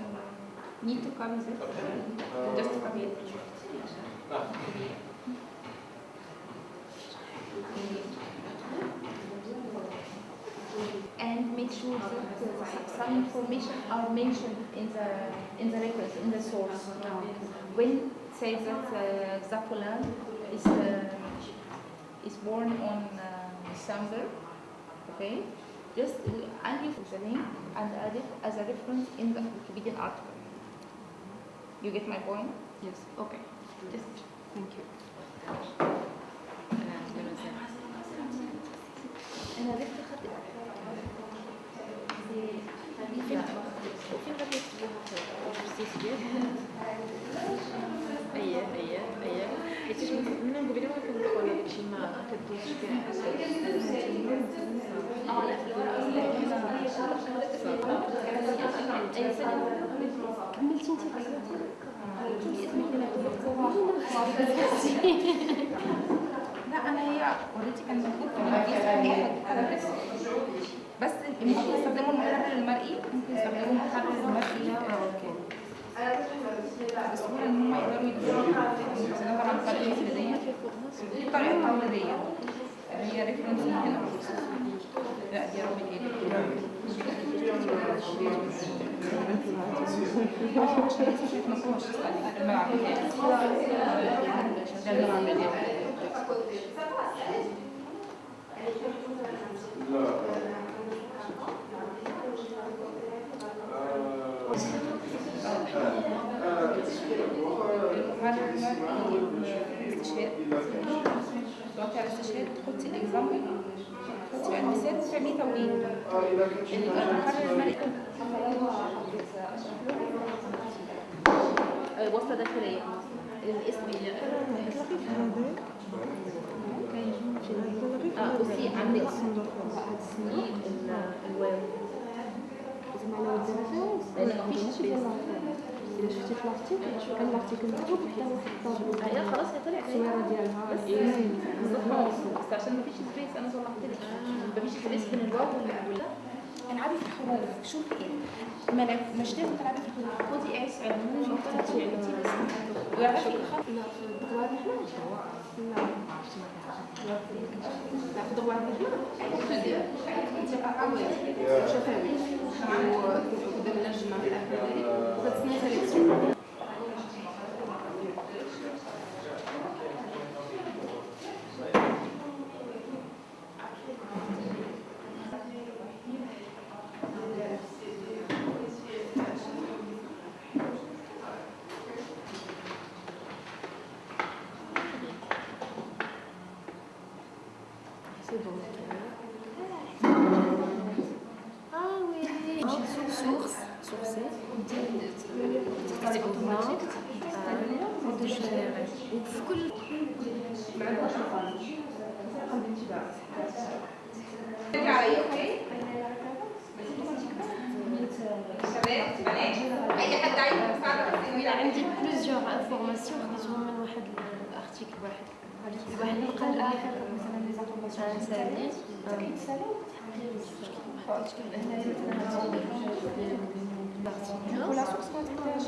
Okay. Need to copy this? Just copy it. And make sure that uh, some information are mentioned in the in the records, in the source. When say that uh, Zapolan is uh, is born on uh, December, okay? Just uh, add it the name and add it as a reference in the Wikipedia article. You get my point? Yes. Okay. Just Thank you. أنا عرفت خطأ. فين وفين غادي يكتبوها في الجستيسيات اييه اييه اييه حيت من قبل ما كندخل على داكشي ما كدوزش كاع كملتي لا أنا هي أوريدي كان أنا بس بس ممكن يستخدموا المحرر المرئي ممكن يستخدموا المحرر المرئي. بسهولة إن هم يقدروا بس ده طبعا طريقه تقليديه دي طريقه تقليديه اللي هي ريفرنس هنا لا دي رابط ما تحطي الاكزامبل تحطي المثال وتعملي توليد المحرر المرئي وصلة داخلية. الاسم أه بصي عندك هتسميه الواو. الا شفتي في الأرتيكل كان الأرتيكل مكتوب حتى واحد الطابع هي خلاص هي طلعت الصورة ديالها بس بالظبط بس عشان مفيش سبيس أنا صلحت لك. مفيش سبيس بين الواو ولا العبي في الحروف شوفي إيه ما لا- مش لازم تلعبي في الحروف خدي وطلعتي علمتي بس واعرفي الخط لا في الدغوات نحن لا لا في الدغوات نحن شفوي وقدام الجمع في الآخر وكتسنى سيليكسيون C'est bon. Ah oui. Source, source. تختاري اوتوماتيك وتجري وفي كل ترجع عليا okay شباب بنات اي حد عايز مساعده بس يقول لي عندي plusieurs informations خديتهم من واحد ال article واحد واحد القال آه مثلا لي زانفورماسيون سالي ولا سورس ما تحتاجش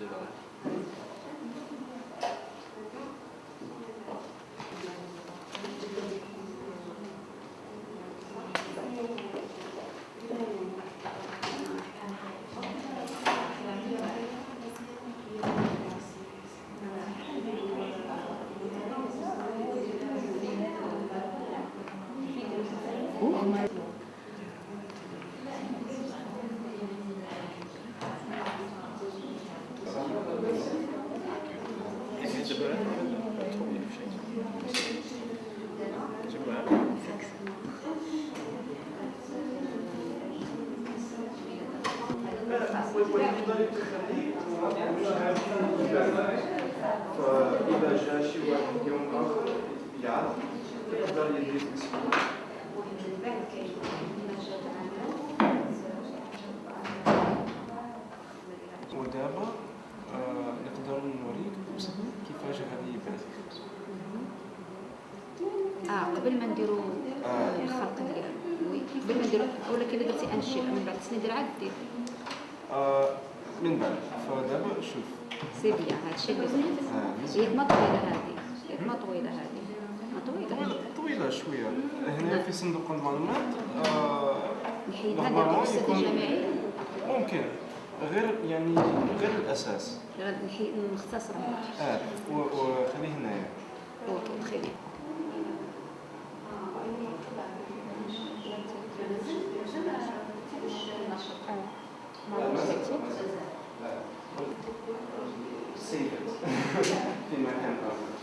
de l'oral. يد ما طويلة هذه. يد ما طويلة هذه. ما طويلة طويلة شوية. هنا في صندوق المعلومات آه، نحيد هذا نديرها الجامعيه ممكن. غير يعني غير الأساس. غير نحي نختصر آه وخليه هنايا أوكي تخيلي Thank you. See it (laughs) in my handbook.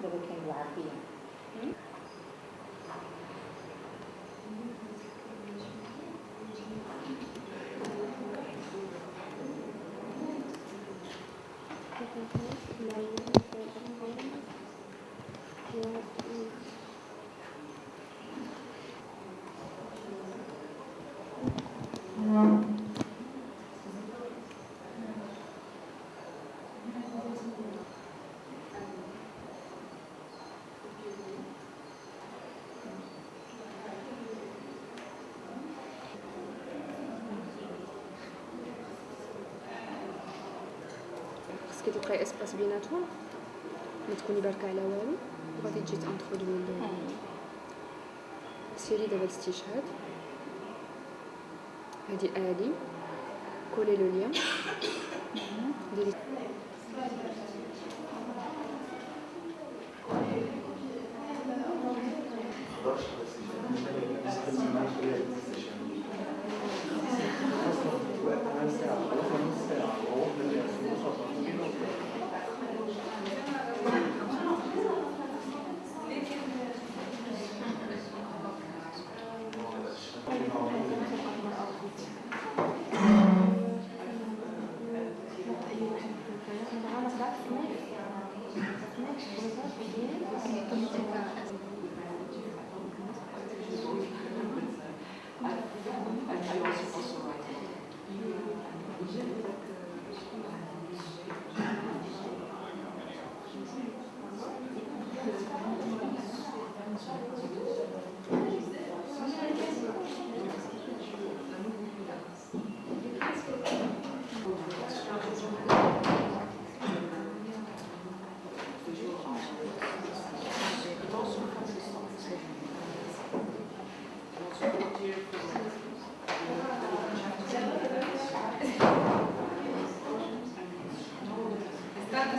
Dopo خصك تلقاي اسباس بيناتهم ما تكوني باركه على والو وغادي تجي تانترودوي سيري دابا الاستشهاد هادي ادي كولي لو ليان ديري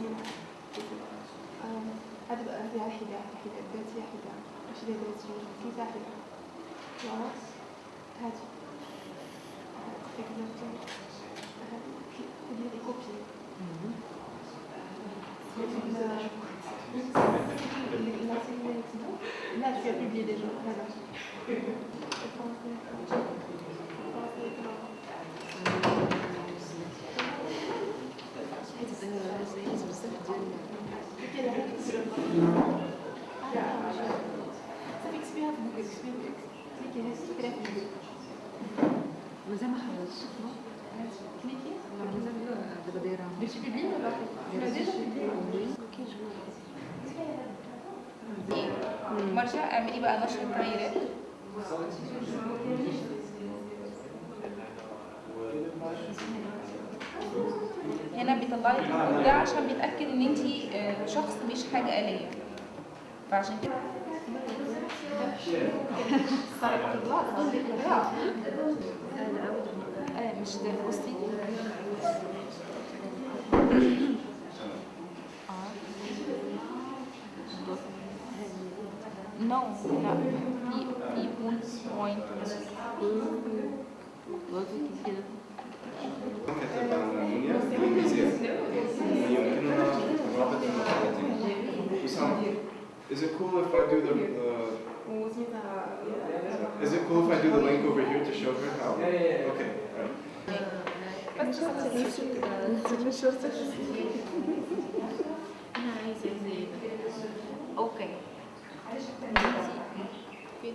ياسمين ياسمين هذا بقى هذه حدة حدة ذاتية حدة مش ذي ذاتية في واحدة خلاص هذه خذي هذه كوبي لا tu as publié déjà voilà بيبلي مرجع اعملي بقى نشر التغييرات هنا بيطلع لك ده عشان بيتأكد إن انت شخص مش حاجة آلية. فعشان كده صار الله تقول لك آه مش ده بصي نو لا في في بوينت بوينت كتب عن منيا بالإنجليزية يمكننا رابط المقالتين أسامة Is it cool if I do the, the Is it cool if I do the link over here to show her how? Yeah, yeah, yeah. Okay, alright. أنا عايزه زي أوكي فين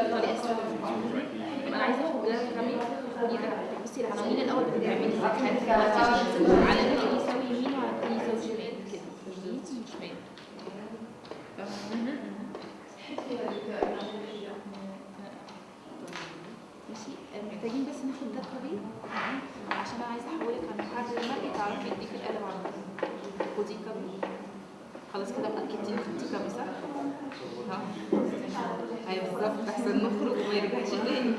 الطريقة السهله أنا عايزه اخد ده تعملي خدي ده بصي العناوين الأول بتعملي على ماشي محتاجين بس ناخد ده طريق عشان أنا عايزه احولك على محدد المرئي تعرفي اديك القلم على خدي كابل خلاص كده أكيد خدتي كامي صح؟ ها أيوه بالظبط احسن نخرج وما يرجعش تاني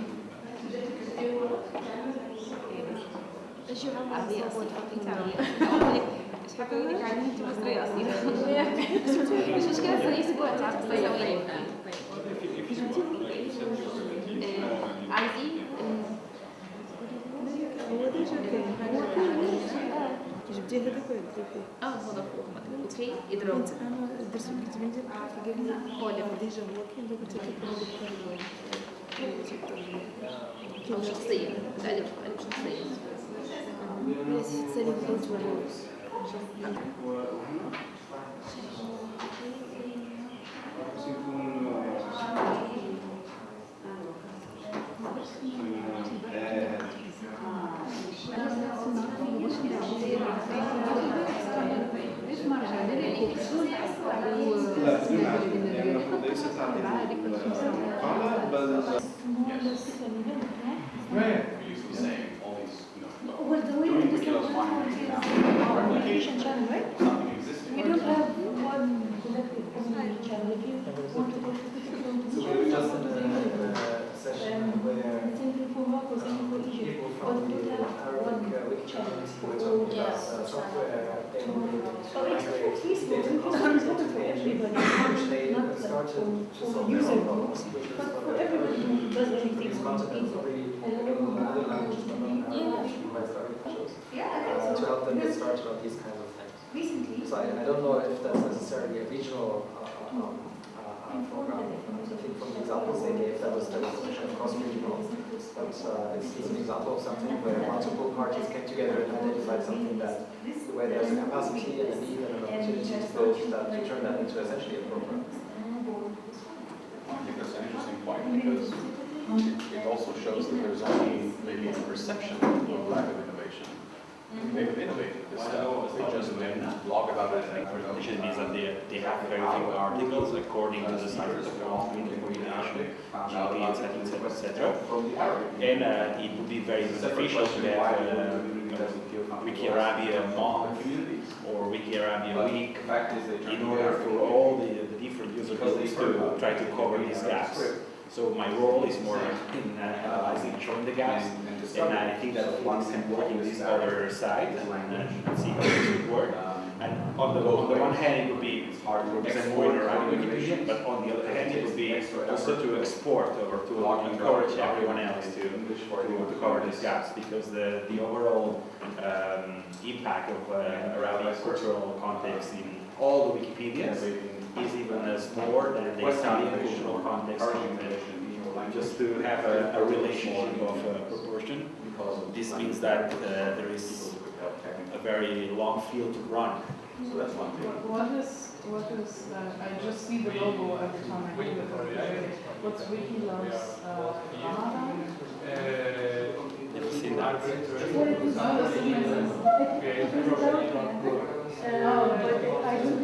عادية أصلا حطيتي عليها أقول لك عليها انت اصيلة مش أسبوع تعرف طيب تصوري طيب عايزين هو ديجا كان هو جبتي هذاك جبتي فيه؟ آه هو ده فوق أوكي اضرب كنت أنا درت الكتب ديال قال لي هو اللي ديجا هو كاين دابا انت كيف أو شخصية بتقلب بتقلب شخصية تسالي بغيت ولا ليست هذه القاعدة بل Well, we don't have one now. channel, right? We don't have one collective community channel. If you want to go to the community so we just had a, a session um, where people from Morocco, um, but the Arabic uh, channel were talking about uh, software they were migrate for everybody, which they started to not their own problems, which is what they're doing. These concepts are really uh, to help them get started on these kinds of things. Recently. So I, I don't know if that's necessarily a regional uh, um, uh, uh, program. I think from the examples they gave, that was the definition of cross-regional. But uh, it's, it's an example of something where multiple parties came together and identified something that, where there's a capacity and a need and an opportunity to build that, to turn that into essentially a program. I think that's an interesting point because it, it also shows that there's only maybe a perception of lack of innovation. They've innovated. This stuff, they just didn't blog about it. And Which means that they, they have very few articles according to the size of the community, population, GDP, etc., etc., etc. And uh, it would be very beneficial to have uh, Wiki Arabia month or Wiki Arabia week in order for all the, the different user groups to try to cover these gaps. So my role is more in uh, analyzing and showing the gaps, and I think that one can work in this other side and, uh, see how this would work. And on the, on the one hand, it would be hard to represent more in Arabic Wikipedia, but on the other hand, it would be also to export or to encourage everyone else to, to, to cover these gaps, because the, the overall um, impact of uh, Arabic cultural context in all the Wikipedias is even uh, smaller than the Italian cultural context in just to have a, a relationship of uh, proportion. Because this means that uh, there is a very long field to run. So that's one thing. What is, what is, uh, I just see the logo every time I do the computer. What's Wikilove's uh, Ramadan? Never seen that. Oh, that's amazing. But I don't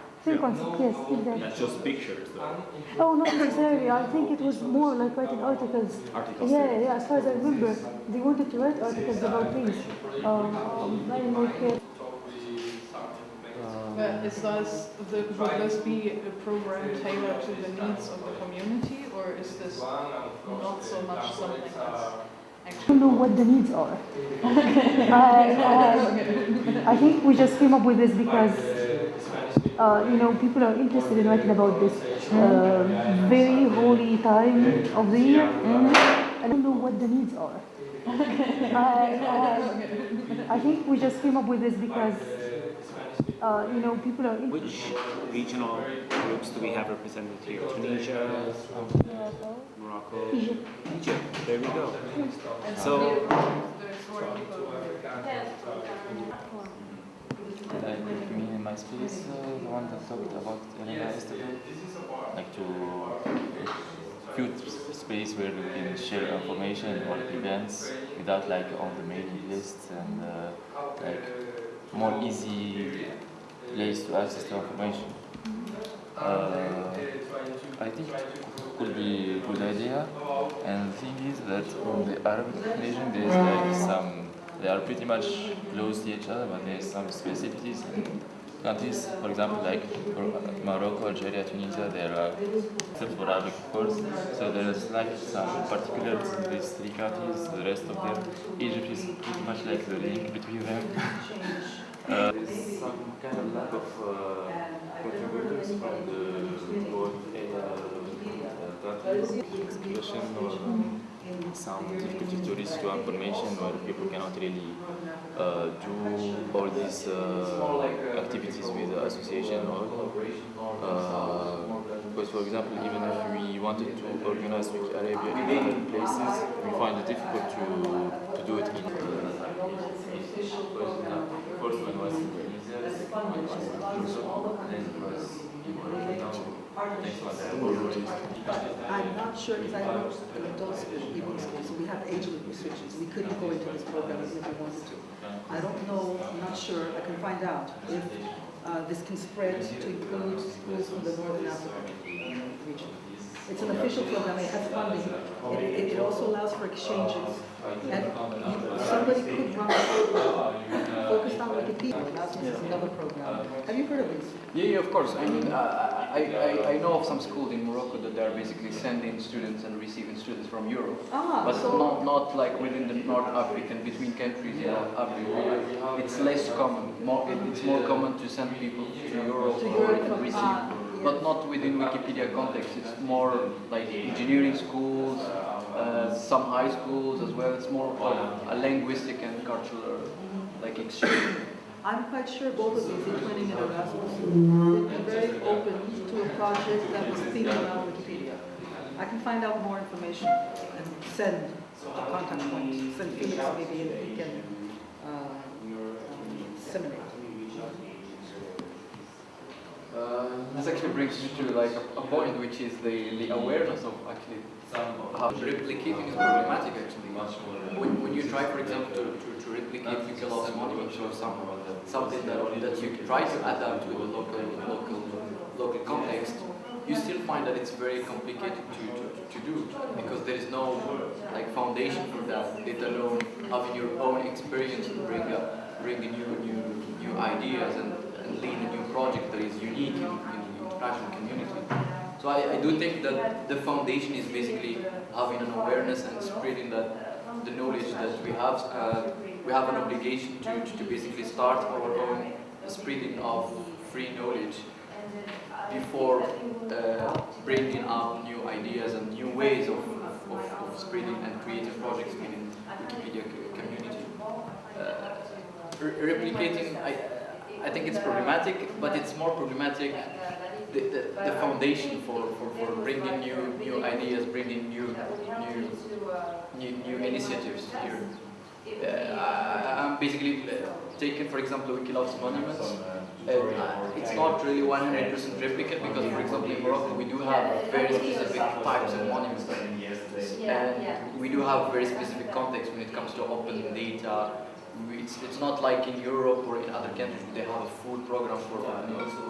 Same concept, yes, exactly. That's just pictures though. Oh, not necessarily. I think it was more like writing articles. Articles, Yeah, yeah. yeah. As far as I remember, they wanted to write articles about things. Um, very like. Uh, But is this, the, would this be a program tailored to the needs of the community, or is this not so much something that's I don't know what the needs are. (laughs) I, I, I think we just came up with this because, uh, you know, people are interested in writing about this uh, very holy time of the year. I don't know what the needs are. (laughs) I, I, I think we just came up with this because, uh, you know, people are interested. Which regional groups do we have represented here? Tunisia, Morocco, Egypt. Egypt. There we go. So, Like, you mean in my space, uh, the one that talked about Elena yesterday? Like to few space where we can share information or events without like on the mailing list and uh, like more easy place to access the information. Uh, I think it could be a good idea. And the thing is that in the Arab nation there's like some, they are pretty much close to each other, but there's some specificities. Countries, for example, like Morocco, Algeria, Tunisia, there are except for Arabic, of course. So there is like some particulars in these three countries. The rest of them, Egypt is pretty much like the link between them. (laughs) uh, there's some kind of lack of uh, contributors from the both uh, countries, expression or some difficulty to reach to information where people cannot really uh, do all these uh, activities with the association or uh, because for example even if we wanted to organize Wiki Arabia in other places we find it difficult to, to do it in the first one was in Tunisia, the second one was in Morocco, then it was in Morocco, now next one I'm not sure because I know adults evening school, so we have age restrictions. We couldn't go into this program if we wanted to. I don't know, I'm not sure, I can find out if uh, this can spread to include schools from the Northern Africa region. It's an official program, it has funding. It, it also allows for exchanges. And you- somebody could run a program focused on Wikipedia, Erasmus is another program. Have you heard of this? Yeah, yeah, of course. I mean, uh, I, I, I know of some schools in Morocco that they're basically sending students and receiving students from Europe. Ah, but so- not, not like within the North African, between countries in North Africa. It's less common. More, it, it's more common to send people to Europe To Europe, and receive. ah, But not within Wikipedia context. It's more like engineering schools, uh, some high schools as well. It's more of a linguistic and cultural like exchange. I'm quite sure both of these, including in Erasmus, would be very open to a project that was themed around Wikipedia. I can find out more information and send a contact point, send Felix maybe and he can uh, um, disseminate. Uh, this actually brings me to like a, a point which is the, the awareness of actually how replicating is problematic actually. When, when you try, for example, to, to, to replicate Wikilove's monument or some, something that, that you try to adapt to the local, local, local context, you still find that it's very complicated to, to, to do because there is no like foundation for that, let alone having your own experience to bring up, bring new, new, new ideas and, and lead a new project that is unique in, in the international community. So I, I do think that the foundation is basically having an awareness and spreading that the knowledge that we have. Uh, we have an obligation to, to, basically start our own spreading of free knowledge before uh, bringing up new ideas and new ways of, of, of spreading and creating projects within Wikipedia community. Uh, re- replicating, I, I think it's problematic, but it's more problematic the, the, the foundation for, for, for bringing new new ideas, bringing new new new, new initiatives here. Uh, I'm basically uh, taking, for example, Wikilove's monuments. Uh, it's not really 100% replicate because, for example, in Morocco we do have very specific types of monuments, and we do have very specific context when it comes to open data. It's, it's not like in Europe or in other countries they have a full program for open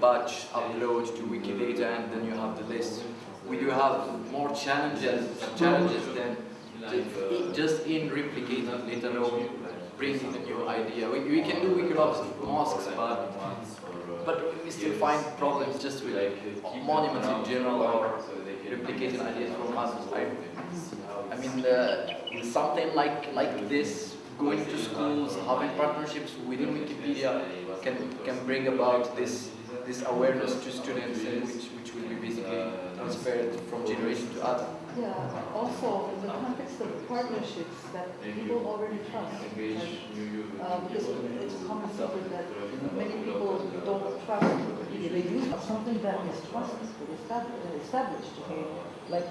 batch upload to Wikidata and then you have the list. We do have more challenges challenges than just in replicating, let alone bringing a new idea. We, we can do Wikilove's mosques, but but we still find problems just with monuments in general or replicating ideas from others. I, I mean, uh, something like like this, going to schools, having partnerships within Wikipedia can can bring about this this awareness to students, and which which will be basically transferred from generation to other. Yeah, also in the context of partnerships that people already trust. Like, uh, because it's a common secret that many people don't trust Wikipedia. They use something that is trusted, estab- established, okay? Like,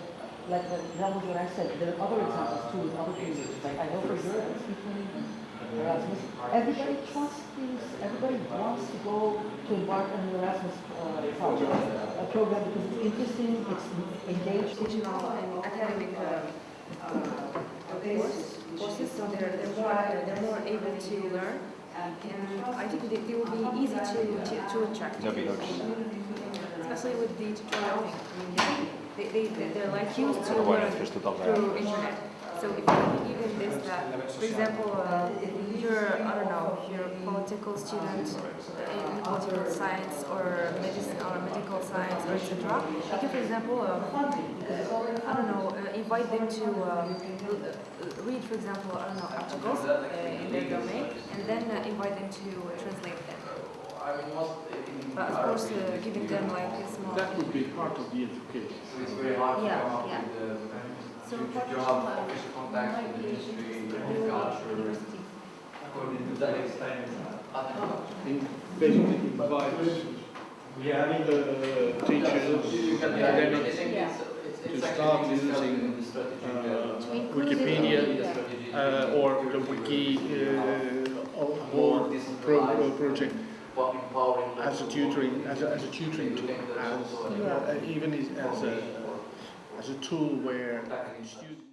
like the, that was what I said. There are other examples too with other communities. Like I know for Europe, people Erasmus. Everybody trusts this, everybody wants to go to embark on the Erasmus uh, project, a program because it's interesting, it's engaged. Digital and academic uh, uh, course, courses, so they're, they're more they're more able to learn, and I think they, they will be easy to to, to attract. That'd be nice. Especially with the tutorial thing. I mean, they, they, they- they're like used to learn pues tú toca. through internet. So if you give them this, that, for example, uh, if you're, I don't know, if you're a political student uh, in political science or medicine or medical science or etc., you can, for example, uh, I don't know, uh, invite them to um, read, for example, I don't know, articles uh, in their domain, and then uh, invite them to translate them. But of course, uh, giving them like a small. That would be part of the education. Yeah, yeah. So job, official contacts with ministry, according to that experience, uh, basically by We are having the teachers I to start using uh, Wikipedia uh, or the wiki uh, or pro project. as a tutoring as a, as a tutoring tool, as, uh, even as a as a tool where students